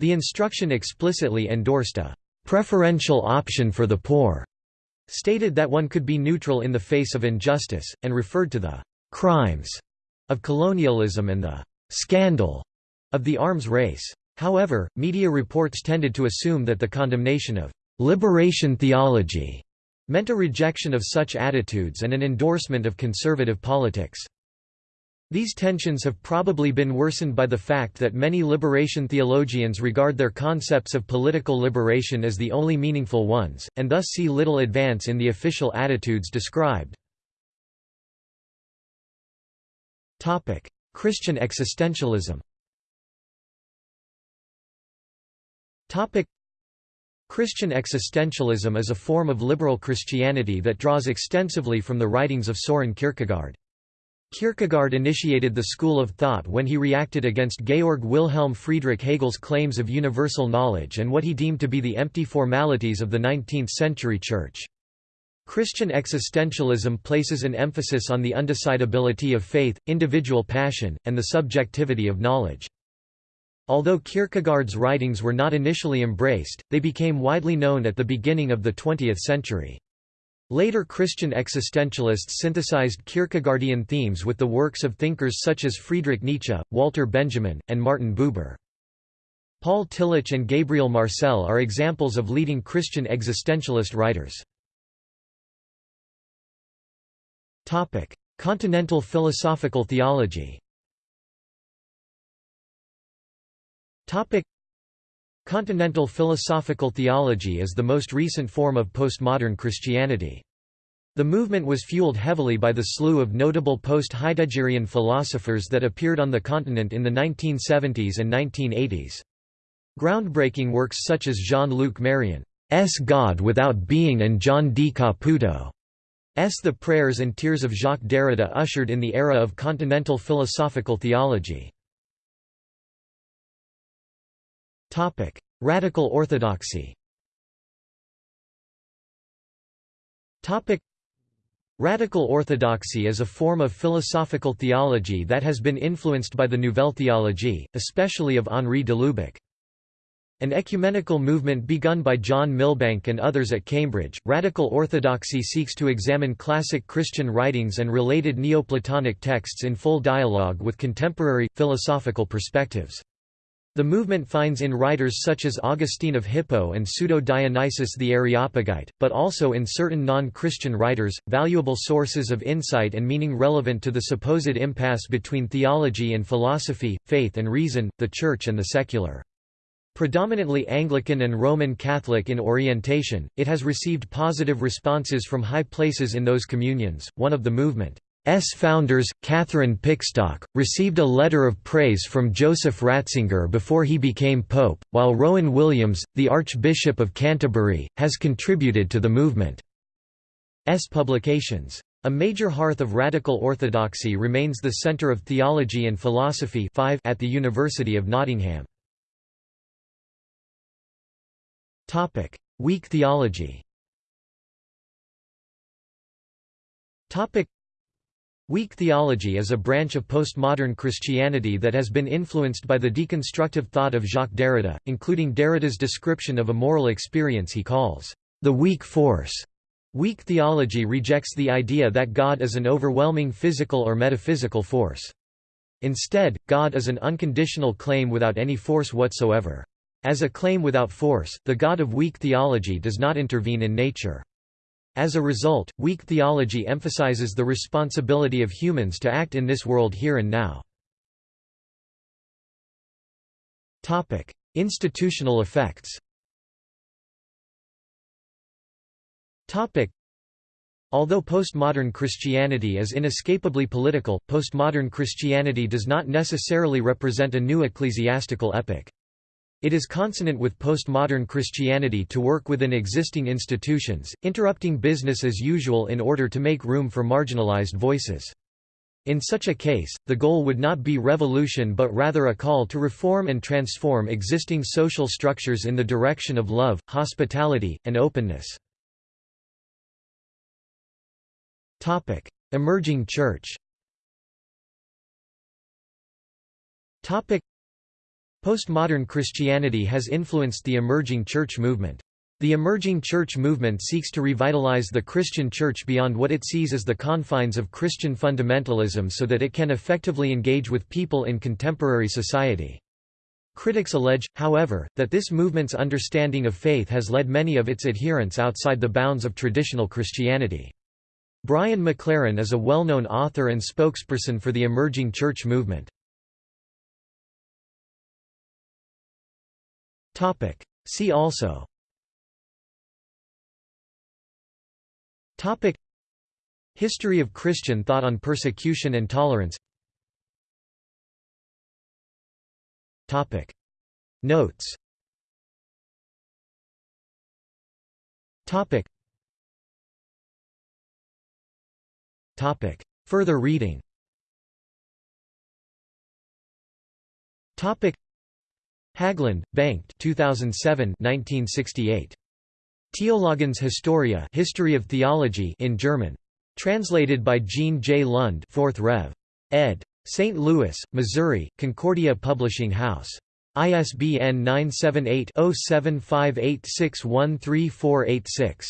The instruction explicitly endorsed a preferential option for the poor, stated that one could be neutral in the face of injustice, and referred to the crimes of colonialism and the scandal of the arms race. However, media reports tended to assume that the condemnation of Liberation theology meant a rejection of such attitudes and an endorsement of conservative politics. These tensions have probably been worsened by the fact that many liberation theologians regard their concepts of political liberation as the only meaningful ones, and thus see little advance in the official attitudes described. Christian existentialism Christian existentialism is a form of liberal Christianity that draws extensively from the writings of Soren Kierkegaard. Kierkegaard initiated the school of thought when he reacted against Georg Wilhelm Friedrich Hegel's claims of universal knowledge and what he deemed to be the empty formalities of the 19th-century Church. Christian existentialism places an emphasis on the undecidability of faith, individual passion, and the subjectivity of knowledge. Although Kierkegaard's writings were not initially embraced, they became widely known at the beginning of the 20th century. Later Christian existentialists synthesized Kierkegaardian themes with the works of thinkers such as Friedrich Nietzsche, Walter Benjamin, and Martin Buber. Paul Tillich and Gabriel Marcel are examples of leading Christian existentialist writers. Continental philosophical theology Continental philosophical theology is the most recent form of postmodern Christianity. The movement was fueled heavily by the slew of notable post-Heideggerian philosophers that appeared on the continent in the 1970s and 1980s. Groundbreaking works such as Jean-Luc Marion's God Without Being and John D. Caputo's The Prayers and Tears of Jacques Derrida ushered in the era of continental philosophical theology. Topic: Radical orthodoxy. Topic: Radical orthodoxy is a form of philosophical theology that has been influenced by the Nouvelle Theologie, especially of Henri de Lubac. An ecumenical movement begun by John Milbank and others at Cambridge, radical orthodoxy seeks to examine classic Christian writings and related Neoplatonic texts in full dialogue with contemporary, philosophical perspectives. The movement finds in writers such as Augustine of Hippo and Pseudo-Dionysius the Areopagite, but also in certain non-Christian writers, valuable sources of insight and meaning relevant to the supposed impasse between theology and philosophy, faith and reason, the Church and the secular. Predominantly Anglican and Roman Catholic in orientation, it has received positive responses from high places in those communions. One of the movement S founders, Catherine Pickstock, received a letter of praise from Joseph Ratzinger before he became pope, while Rowan Williams, the Archbishop of Canterbury, has contributed to the movement's publications. A major hearth of radical orthodoxy remains the Centre of Theology and Philosophy 5 at the University of Nottingham. Weak theology Weak theology is a branch of postmodern Christianity that has been influenced by the deconstructive thought of Jacques Derrida, including Derrida's description of a moral experience he calls the weak force. Weak theology rejects the idea that God is an overwhelming physical or metaphysical force. Instead, God is an unconditional claim without any force whatsoever. As a claim without force, the God of weak theology does not intervene in nature. As a result, weak theology emphasizes the responsibility of humans to act in this world here and now. Topic: Institutional effects Topic: Although postmodern Christianity is inescapably political, postmodern Christianity does not necessarily represent a new ecclesiastical epoch. It is consonant with postmodern Christianity to work within existing institutions, interrupting business as usual in order to make room for marginalized voices. In such a case, the goal would not be revolution but rather a call to reform and transform existing social structures in the direction of love, hospitality, and openness. Emerging church Postmodern Christianity has influenced the emerging church movement. The emerging church movement seeks to revitalize the Christian church beyond what it sees as the confines of Christian fundamentalism so that it can effectively engage with people in contemporary society. Critics allege, however, that this movement's understanding of faith has led many of its adherents outside the bounds of traditional Christianity. Brian McLaren is a well-known author and spokesperson for the emerging church movement. See also. Topic. History of Christian thought on persecution and tolerance. Topic. Notes. Topic. Topic. Further reading. Topic Haglund, Bengt 2007 1968. Theologiens Historia History of Theology in German. Translated by Gene J. Lund 4th Rev. ed. St. Louis, Missouri, Concordia Publishing House. ISBN 978 0758613486.